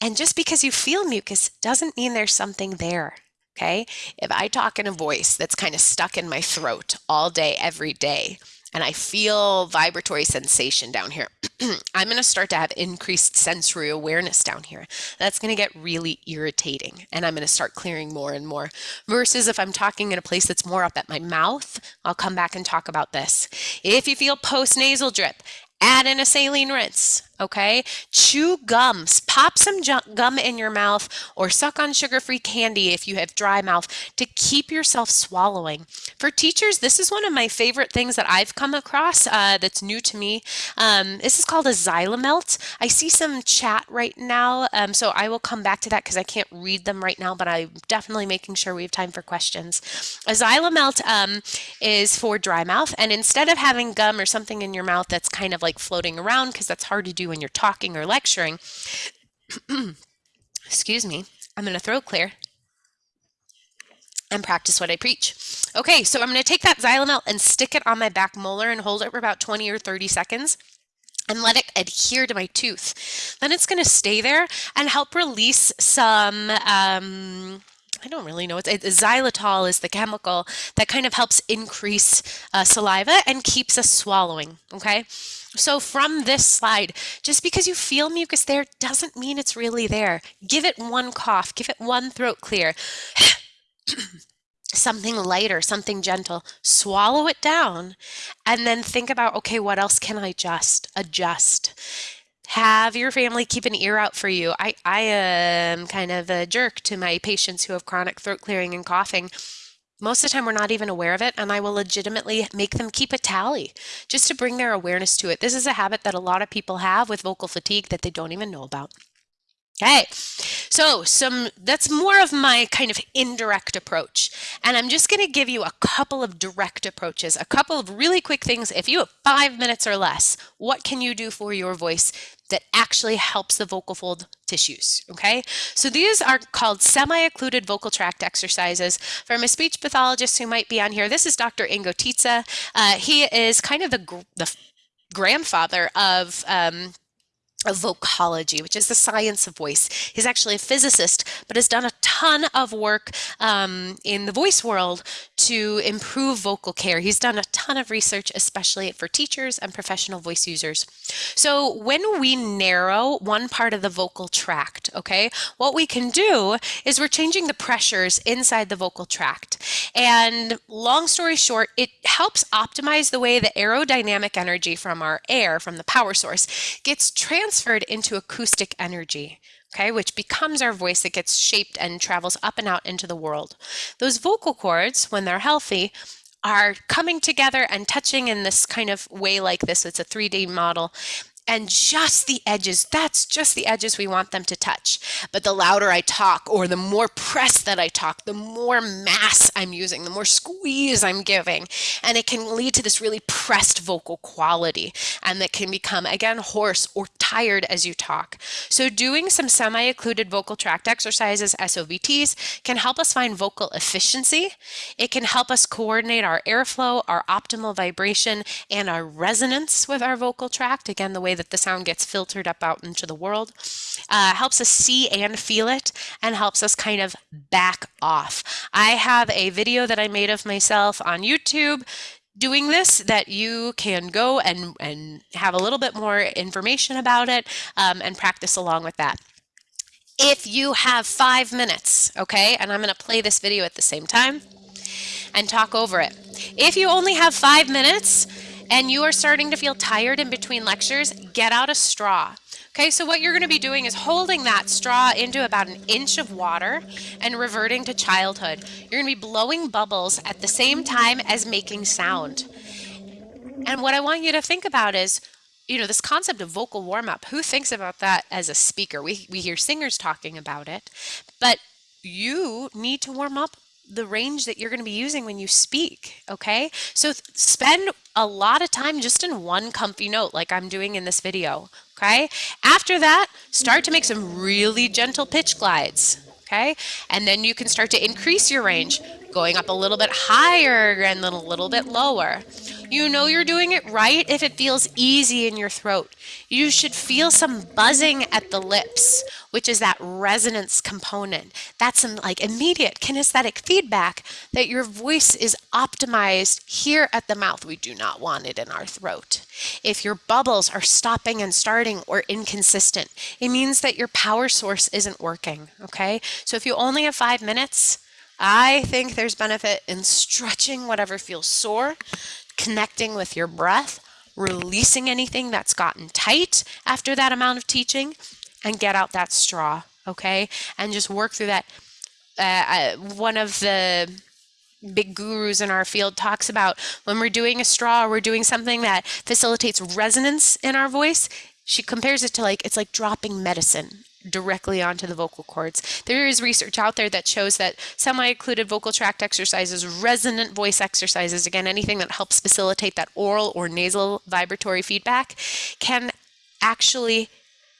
B: And just because you feel mucus doesn't mean there's something there. Okay. If I talk in a voice that's kind of stuck in my throat all day, every day, and I feel vibratory sensation down here, [CLEARS THROAT] I'm going to start to have increased sensory awareness down here. That's going to get really irritating and I'm going to start clearing more and more. Versus if I'm talking in a place that's more up at my mouth, I'll come back and talk about this. If you feel post nasal drip, add in a saline rinse okay? Chew gums, pop some gum in your mouth or suck on sugar-free candy if you have dry mouth to keep yourself swallowing. For teachers, this is one of my favorite things that I've come across uh, that's new to me. Um, this is called a XyliMelt. I see some chat right now, um, so I will come back to that because I can't read them right now, but I'm definitely making sure we have time for questions. A XyliMelt um, is for dry mouth, and instead of having gum or something in your mouth that's kind of like floating around because that's hard to do when you're talking or lecturing, [CLEARS THROAT] excuse me, I'm going to throat clear and practice what I preach. Okay, so I'm going to take that XyliMelt and stick it on my back molar and hold it for about 20 or 30 seconds and let it adhere to my tooth. Then it's going to stay there and help release some um, I don't really know. It's, it, xylitol is the chemical that kind of helps increase uh, saliva and keeps us swallowing. Okay. So from this slide, just because you feel mucus there doesn't mean it's really there. Give it one cough, give it one throat clear. [CLEARS THROAT] something lighter, something gentle, swallow it down, and then think about, okay, what else can I just adjust? Have your family keep an ear out for you. I, I am kind of a jerk to my patients who have chronic throat clearing and coughing most of the time, we're not even aware of it, and I will legitimately make them keep a tally just to bring their awareness to it. This is a habit that a lot of people have with vocal fatigue that they don't even know about. Okay, so some that's more of my kind of indirect approach. And I'm just going to give you a couple of direct approaches, a couple of really quick things. If you have five minutes or less, what can you do for your voice that actually helps the vocal fold tissues, okay? So these are called semi-occluded vocal tract exercises. From a speech pathologist who might be on here, this is Dr. Ingo Titze. Uh, he is kind of the, the grandfather of um, of vocology, which is the science of voice. He's actually a physicist, but has done a ton of work um, in the voice world to improve vocal care. He's done a ton of research, especially for teachers and professional voice users. So when we narrow one part of the vocal tract, okay, what we can do is we're changing the pressures inside the vocal tract. And long story short, it helps optimize the way the aerodynamic energy from our air, from the power source, gets transferred transferred into acoustic energy, okay, which becomes our voice that gets shaped and travels up and out into the world. Those vocal cords, when they're healthy, are coming together and touching in this kind of way like this. It's a 3D model and just the edges, that's just the edges we want them to touch. But the louder I talk or the more press that I talk, the more mass I'm using, the more squeeze I'm giving. And it can lead to this really pressed vocal quality and that can become, again, hoarse or tired as you talk. So doing some semi-occluded vocal tract exercises, SOVTs, can help us find vocal efficiency. It can help us coordinate our airflow, our optimal vibration, and our resonance with our vocal tract. Again, the way that the sound gets filtered up out into the world. Uh, helps us see and feel it and helps us kind of back off. I have a video that I made of myself on YouTube doing this that you can go and, and have a little bit more information about it um, and practice along with that if you have five minutes, okay, and I'm going to play this video at the same time and talk over it. If you only have five minutes, and you are starting to feel tired in between lectures, get out a straw. Okay, so what you're going to be doing is holding that straw into about an inch of water and reverting to childhood. You're going to be blowing bubbles at the same time as making sound. And what I want you to think about is, you know, this concept of vocal warm up. Who thinks about that as a speaker? We, we hear singers talking about it, but you need to warm up the range that you're going to be using when you speak. Okay. So spend a lot of time just in one comfy note like I'm doing in this video. Okay. After that, start to make some really gentle pitch glides. Okay. And then you can start to increase your range. Going up a little bit higher and then a little bit lower. You know you're doing it right if it feels easy in your throat. You should feel some buzzing at the lips, which is that resonance component. That's some like immediate kinesthetic feedback that your voice is optimized here at the mouth. We do not want it in our throat. If your bubbles are stopping and starting or inconsistent, it means that your power source isn't working, okay? So if you only have five minutes, I think there's benefit in stretching whatever feels sore, connecting with your breath, releasing anything that's gotten tight after that amount of teaching, and get out that straw, okay? And just work through that. Uh, one of the big gurus in our field talks about when we're doing a straw, we're doing something that facilitates resonance in our voice. She compares it to like it's like dropping medicine directly onto the vocal cords. There is research out there that shows that semi-occluded vocal tract exercises, resonant voice exercises, again, anything that helps facilitate that oral or nasal vibratory feedback can actually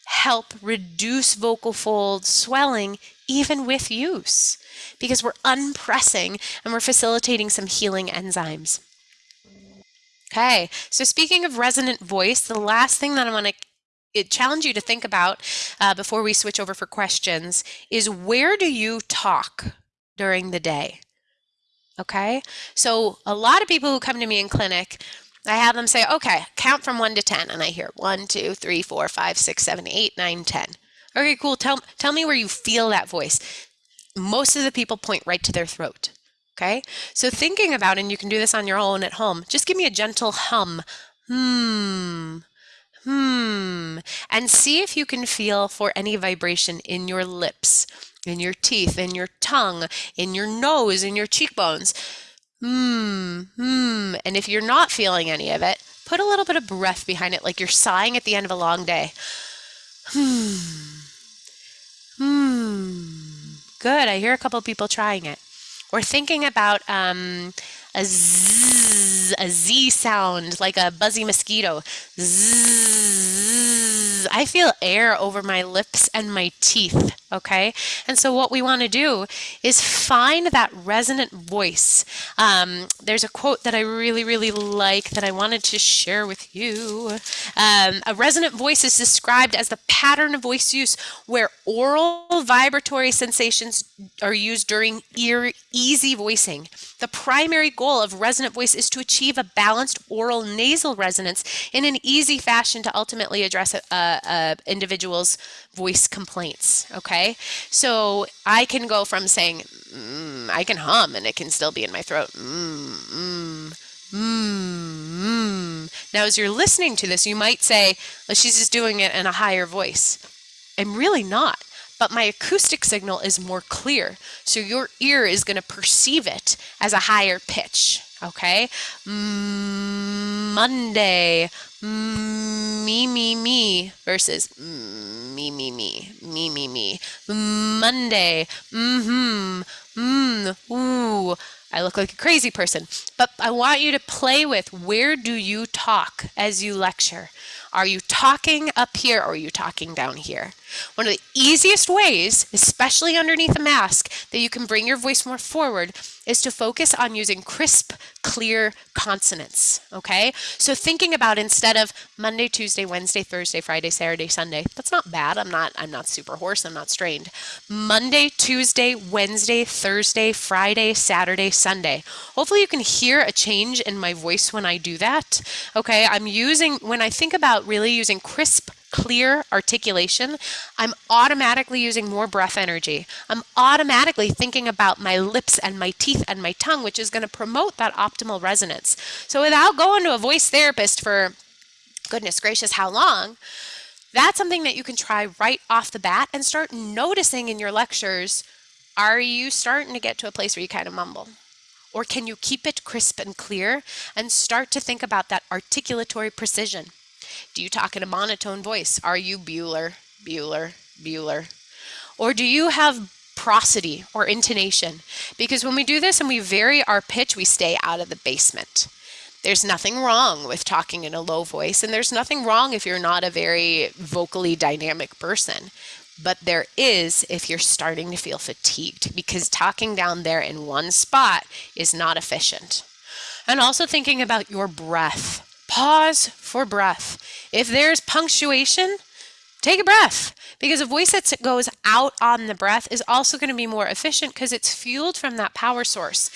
B: help reduce vocal fold swelling even with use because we're unpressing and we're facilitating some healing enzymes. Okay, so speaking of resonant voice, the last thing that I want to it challenge you to think about uh, before we switch over for questions is where do you talk during the day? Okay, so a lot of people who come to me in clinic, I have them say, okay, count from one to 10. And I hear one, two, three, four, five, six, seven, eight, nine, 10. Okay, cool. Tell, tell me where you feel that voice. Most of the people point right to their throat. Okay, so thinking about, and you can do this on your own at home, just give me a gentle hum. Hmm, hmm, and see if you can feel for any vibration in your lips, in your teeth, in your tongue, in your nose, in your cheekbones. Hmm, hmm. And if you're not feeling any of it, put a little bit of breath behind it, like you're sighing at the end of a long day. Hmm, hmm. Good. I hear a couple people trying it. Or thinking about um, a a z sound, like a buzzy mosquito. Zzz. I feel air over my lips and my teeth, okay? And so what we want to do is find that resonant voice. Um, there's a quote that I really, really like that I wanted to share with you. Um, a resonant voice is described as the pattern of voice use where oral vibratory sensations are used during ear easy voicing. The primary goal of resonant voice is to achieve a balanced oral nasal resonance in an easy fashion to ultimately address a, a, a individual's voice complaints. Okay, so I can go from saying mm, I can hum and it can still be in my throat. Mm, mm, mm, now, as you're listening to this, you might say, well, she's just doing it in a higher voice. I'm really not but my acoustic signal is more clear. So your ear is going to perceive it as a higher pitch. Okay? Mm, Monday, mm, me, me, me versus mm, me, me, me, me, me, me. Monday, mm-hmm, mm, ooh. I look like a crazy person. But I want you to play with where do you talk as you lecture? Are you talking up here or are you talking down here? One of the easiest ways, especially underneath a mask, that you can bring your voice more forward is to focus on using crisp, clear consonants, okay? So thinking about instead of Monday, Tuesday, Wednesday, Thursday, Friday, Saturday, Sunday, that's not bad. I'm not I'm not super hoarse, I'm not strained. Monday, Tuesday, Wednesday, Thursday, Friday, Saturday, Sunday. Hopefully you can hear a change in my voice when I do that. Okay? I'm using when I think about really using crisp clear articulation, I'm automatically using more breath energy. I'm automatically thinking about my lips and my teeth and my tongue, which is going to promote that optimal resonance. So without going to a voice therapist for goodness gracious, how long, that's something that you can try right off the bat and start noticing in your lectures. Are you starting to get to a place where you kind of mumble? Or can you keep it crisp and clear and start to think about that articulatory precision? Do you talk in a monotone voice? Are you Bueller, Bueller, Bueller? Or do you have prosody or intonation? Because when we do this and we vary our pitch, we stay out of the basement. There's nothing wrong with talking in a low voice, and there's nothing wrong if you're not a very vocally dynamic person. but there is if you're starting to feel fatigued because talking down there in one spot is not efficient. And also thinking about your breath. Pause for breath. If there's punctuation, take a breath because a voice that goes out on the breath is also going to be more efficient because it's fueled from that power source.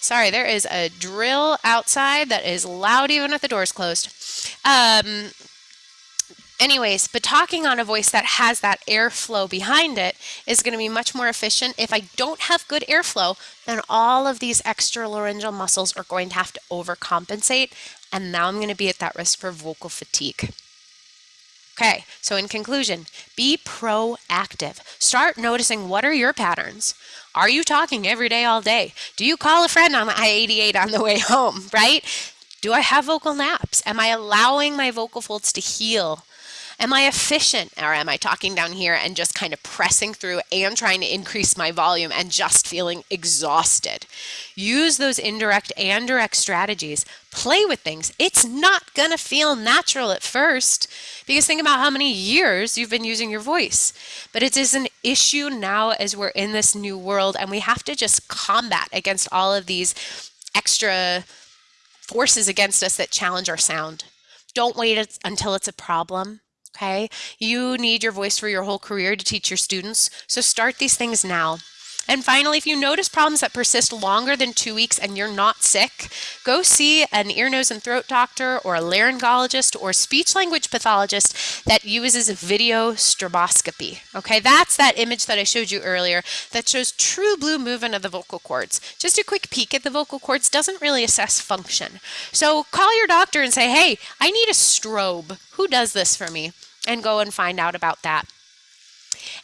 B: Sorry, there is a drill outside that is loud even if the door's closed. Um, anyways, but talking on a voice that has that airflow behind it is going to be much more efficient. If I don't have good airflow, then all of these extra laryngeal muscles are going to have to overcompensate. And now I'm going to be at that risk for vocal fatigue. Okay, so in conclusion, be proactive. Start noticing what are your patterns. Are you talking every day, all day? Do you call a friend on the I-88 on the way home, [LAUGHS] right? Do I have vocal naps? Am I allowing my vocal folds to heal? Am I efficient or am I talking down here and just kind of pressing through and trying to increase my volume and just feeling exhausted? Use those indirect and direct strategies. Play with things. It's not going to feel natural at first because think about how many years you've been using your voice. But it is an issue now as we're in this new world and we have to just combat against all of these extra forces against us that challenge our sound. Don't wait until it's a problem okay? You need your voice for your whole career to teach your students, so start these things now. And finally, if you notice problems that persist longer than two weeks and you're not sick, go see an ear, nose, and throat doctor or a laryngologist or speech language pathologist that uses video stroboscopy. Okay, that's that image that I showed you earlier that shows true blue movement of the vocal cords. Just a quick peek at the vocal cords doesn't really assess function. So call your doctor and say, hey, I need a strobe. Who does this for me? And go and find out about that.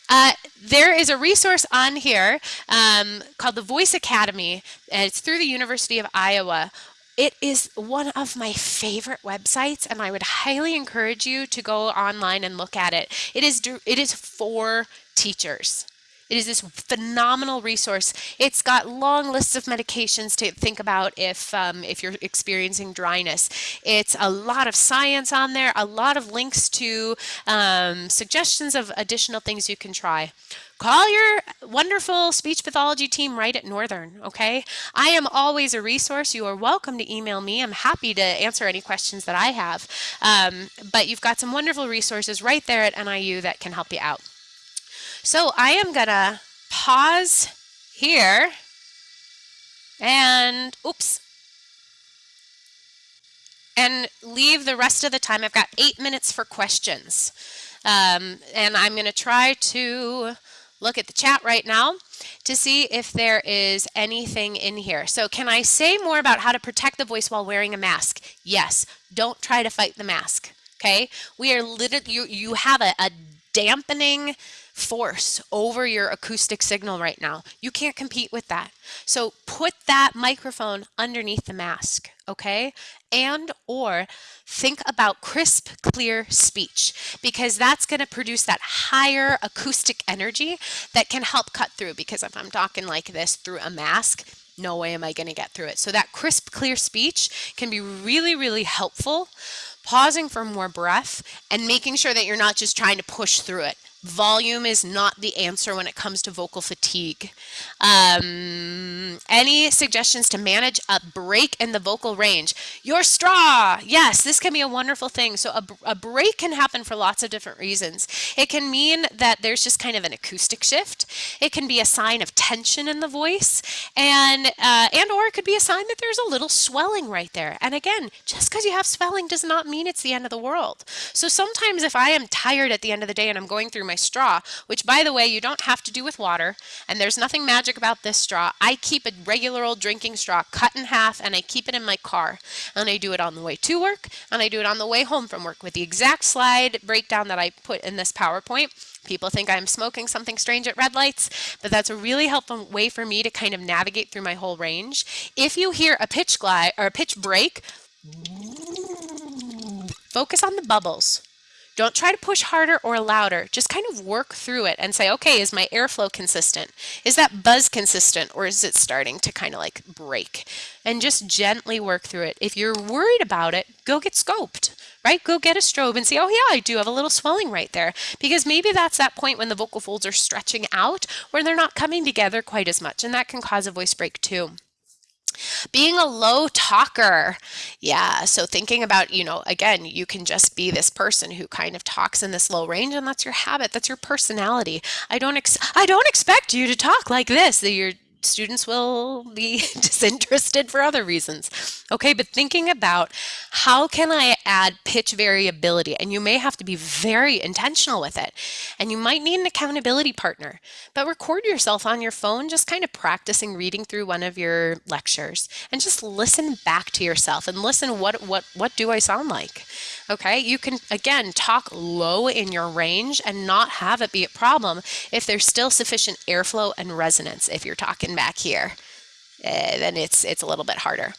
B: Uh, there is a resource on here um, called the Voice Academy, and it's through the University of Iowa. It is one of my favorite websites, and I would highly encourage you to go online and look at it. It is it is for teachers. It is this phenomenal resource. It's got long lists of medications to think about if, um, if you're experiencing dryness. It's a lot of science on there, a lot of links to um, suggestions of additional things you can try call your wonderful speech pathology team right at Northern, okay? I am always a resource. You are welcome to email me. I'm happy to answer any questions that I have. Um, but you've got some wonderful resources right there at NIU that can help you out. So I am gonna pause here and oops and leave the rest of the time. I've got eight minutes for questions. Um, and I'm going to try to look at the chat right now to see if there is anything in here. So can I say more about how to protect the voice while wearing a mask? Yes. Don't try to fight the mask. Okay. We are literally, you, you have a, a dampening force over your acoustic signal right now. You can't compete with that. So put that microphone underneath the mask, okay? And or think about crisp, clear speech because that's going to produce that higher acoustic energy that can help cut through because if I'm talking like this through a mask, no way am I going to get through it. So that crisp, clear speech can be really, really helpful pausing for more breath and making sure that you're not just trying to push through it. Volume is not the answer when it comes to vocal fatigue. Um, any suggestions to manage a break in the vocal range? Your straw. Yes, this can be a wonderful thing. So a, a break can happen for lots of different reasons. It can mean that there's just kind of an acoustic shift. It can be a sign of tension in the voice and, uh, and or it could be a sign that there's a little swelling right there. And again, just because you have swelling does not mean it's the end of the world. So sometimes if I am tired at the end of the day and I'm going through my straw, which by the way, you don't have to do with water, and there's nothing magic about this straw. I keep a regular old drinking straw cut in half and I keep it in my car. And I do it on the way to work and I do it on the way home from work with the exact slide breakdown that I put in this PowerPoint. People think I'm smoking something strange at red lights, but that's a really helpful way for me to kind of navigate through my whole range. If you hear a pitch glide or a pitch break, focus on the bubbles. Don't try to push harder or louder. Just kind of work through it and say, okay, is my airflow consistent? Is that buzz consistent or is it starting to kind of like break? And just gently work through it. If you're worried about it, go get scoped, right? Go get a strobe and see, oh yeah, I do have a little swelling right there. Because maybe that's that point when the vocal folds are stretching out where they're not coming together quite as much. And that can cause a voice break too. Being a low talker. Yeah. So thinking about, you know, again, you can just be this person who kind of talks in this low range and that's your habit. That's your personality. I don't ex- I don't expect you to talk like this. That you're students will be [LAUGHS] disinterested for other reasons. Okay, but thinking about how can I add pitch variability? And you may have to be very intentional with it. And you might need an accountability partner, but record yourself on your phone, just kind of practicing reading through one of your lectures and just listen back to yourself and listen what what what do I sound like? Okay, you can again talk low in your range and not have it be a problem if there's still sufficient airflow and resonance if you're talking back here. Uh, then it's it's a little bit harder.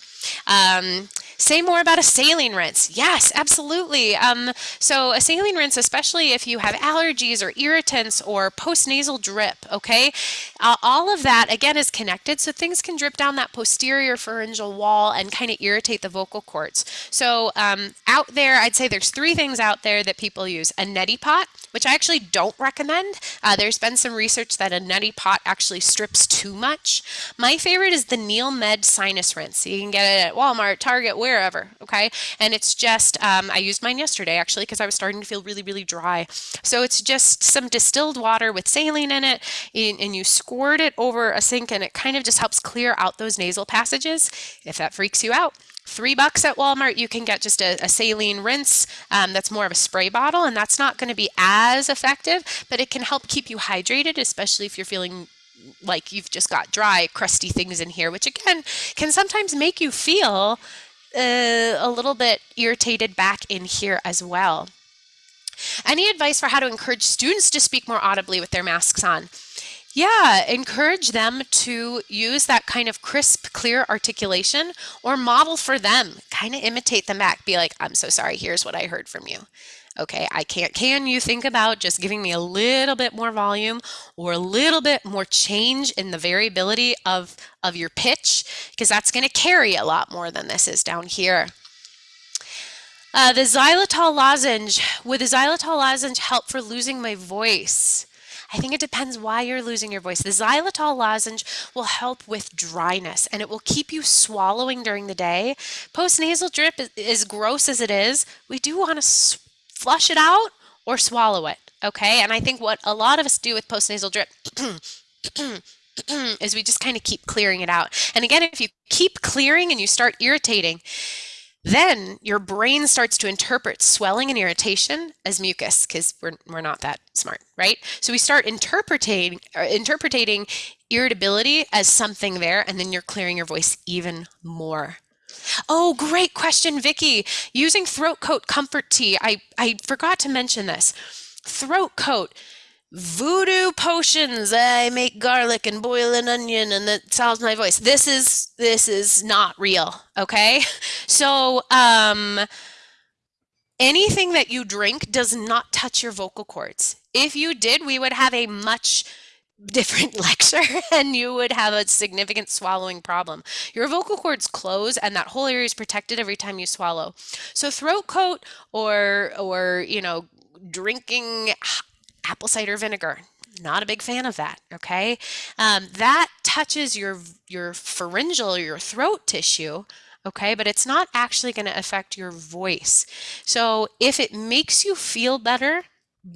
B: Um, Say more about a saline rinse. Yes, absolutely. Um, so a saline rinse, especially if you have allergies or irritants or postnasal drip, okay? Uh, all of that, again, is connected. So things can drip down that posterior pharyngeal wall and kind of irritate the vocal cords. So um, out there, I'd say there's three things out there that people use. A neti pot, which I actually don't recommend. Uh, there's been some research that a neti pot actually strips too much. My favorite is the NeilMed Sinus Rinse. You can get it at Walmart, Target, wherever, okay? And it's just, um, I used mine yesterday actually because I was starting to feel really, really dry. So it's just some distilled water with saline in it, and you squirt it over a sink and it kind of just helps clear out those nasal passages. If that freaks you out, three bucks at Walmart, you can get just a, a saline rinse um, that's more of a spray bottle, and that's not going to be as effective, but it can help keep you hydrated, especially if you're feeling like you've just got dry, crusty things in here, which again can sometimes make you feel uh, a little bit irritated back in here as well. Any advice for how to encourage students to speak more audibly with their masks on? Yeah, encourage them to use that kind of crisp, clear articulation or model for them. Kind of imitate them back. Be like, I'm so sorry, here's what I heard from you. Okay, I can't, can you think about just giving me a little bit more volume or a little bit more change in the variability of, of your pitch? Because that's going to carry a lot more than this is down here. Uh, the xylitol lozenge, would the xylitol lozenge help for losing my voice? I think it depends why you're losing your voice. The xylitol lozenge will help with dryness and it will keep you swallowing during the day. Postnasal drip, is as gross as it is, we do want to flush it out or swallow it. Okay. And I think what a lot of us do with postnasal drip [CLEARS THROAT] is we just kind of keep clearing it out. And again, if you keep clearing and you start irritating, then your brain starts to interpret swelling and irritation as mucus because we're, we're not that smart, right? So we start interpreting uh, interpreting irritability as something there, and then you're clearing your voice even more. Oh, great question, Vicky. Using throat coat comfort tea. I, I forgot to mention this. Throat coat. Voodoo potions. I make garlic and boil an onion and that solves my voice. This is this is not real. Okay. [LAUGHS] So um anything that you drink does not touch your vocal cords. If you did, we would have a much different [LAUGHS] lecture and you would have a significant swallowing problem. Your vocal cords close and that whole area is protected every time you swallow. So throat coat or or you know drinking apple cider vinegar. Not a big fan of that okay? Um, that touches your your pharyngeal your throat tissue okay? But it's not actually going to affect your voice. So if it makes you feel better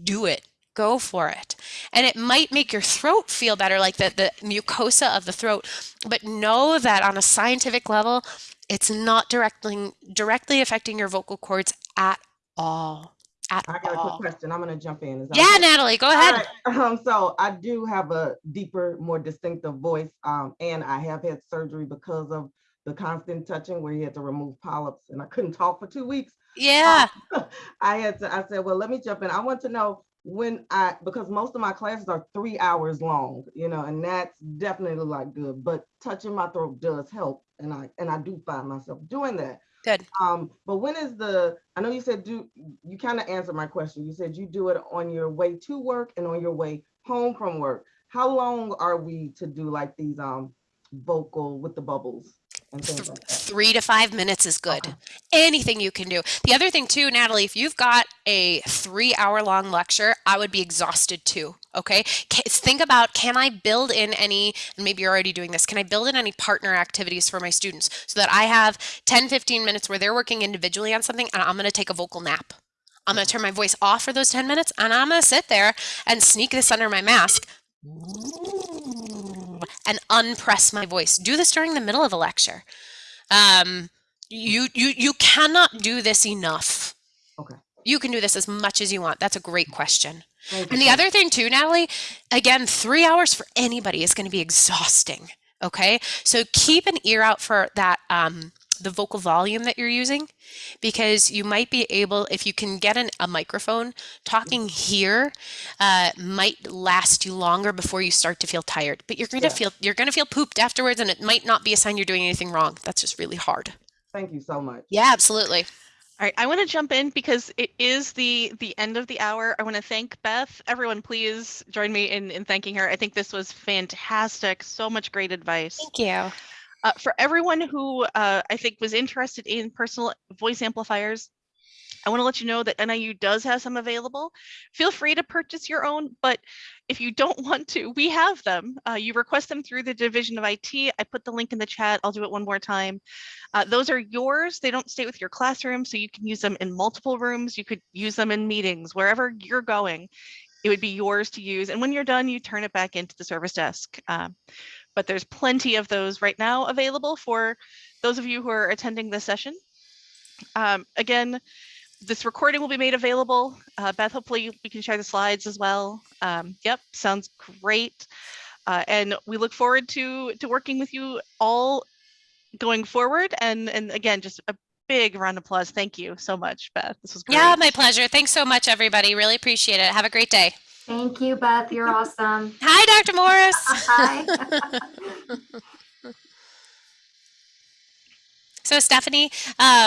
B: do it. Go for it. And it might make your throat feel better, like the, the mucosa of the throat, but know that on a scientific level, it's not directly directly affecting your vocal cords at all. At
C: I got
B: all.
C: a quick question. I'm going to jump in.
B: Yeah,
C: okay?
B: Natalie, go ahead.
C: Right. Um, so I do have a deeper, more distinctive voice, um, and I have had surgery because of the constant touching where you had to remove polyps, and I couldn't talk for two weeks.
B: Yeah. [LAUGHS]
C: I had to. I said, well, let me jump in. I want to know when I because most of my classes are three hours long, you know, and that's definitely like good. But touching my throat does help, and I and I do find myself doing that.
B: Good.
C: Um, but when is the? I know you said do. You kind of answered my question. You said you do it on your way to work and on your way home from work. How long are we to do like these um vocal with the bubbles? And things like that.
B: Three to five minutes is good.
C: Okay.
B: Anything you can do. The other thing, too, Natalie, if you've got a three hour long lecture, I would be exhausted too. Okay. Think about can I build in any, and maybe you're already doing this, can I build in any partner activities for my students so that I have 10, 15 minutes where they're working individually on something and I'm going to take a vocal nap? I'm going to mm-hmm. turn my voice off for those 10 minutes and I'm going to sit there and sneak this under my mask and unpress my voice. Do this during the middle of a lecture. Um, you you you cannot do this enough.
C: Okay.
B: You can do this as much as you want. That's a great question. And the other thing too, Natalie, again, three hours for anybody is going to be exhausting. Okay, so keep an ear out for that um, the vocal volume that you're using, because you might be able, if you can get an, a microphone, talking here uh, might last you longer before you start to feel tired. But you're going to
C: Yeah.
B: feel you're going to feel pooped afterwards, and it might not be a sign you're doing anything wrong. That's just really hard.
C: Thank you so much.
B: Yeah, absolutely.
A: All right, I want to jump in because it is the the end of the hour. I want to thank Beth. Everyone, please join me in in thanking her. I think this was fantastic. So much great advice.
B: Thank you.
A: Uh, for everyone who uh, I think was interested in personal voice amplifiers, I want to let you know that NIU does have some available. Feel free to purchase your own, but if you don't [LAUGHS] want to, we have them. Uh, you request them through the Division of IT. I put the link in the chat. I'll do it one more time. Uh, those are yours. They don't stay with your classroom, so you can use them in multiple rooms. You could use them in meetings, wherever you're going. It would be yours to use. And when you're done, you turn it back into the service desk. Um, but there's plenty of those right now available for those of you who are attending this session. Um, again, this recording will be made available. Uh, Beth, hopefully we can share the slides as well. Um, yep, sounds great. Uh, and we look forward to to working with you all going forward. And and again, just a big round of applause. Thank you so much, Beth. This was great.
B: Yeah, my pleasure. Thanks so much, everybody. Really appreciate it. Have a great day.
D: Thank you, Beth. You're awesome. [LAUGHS]
B: Hi, Dr. Morris. [LAUGHS]
D: Hi. [LAUGHS]
B: So, Stephanie, uh,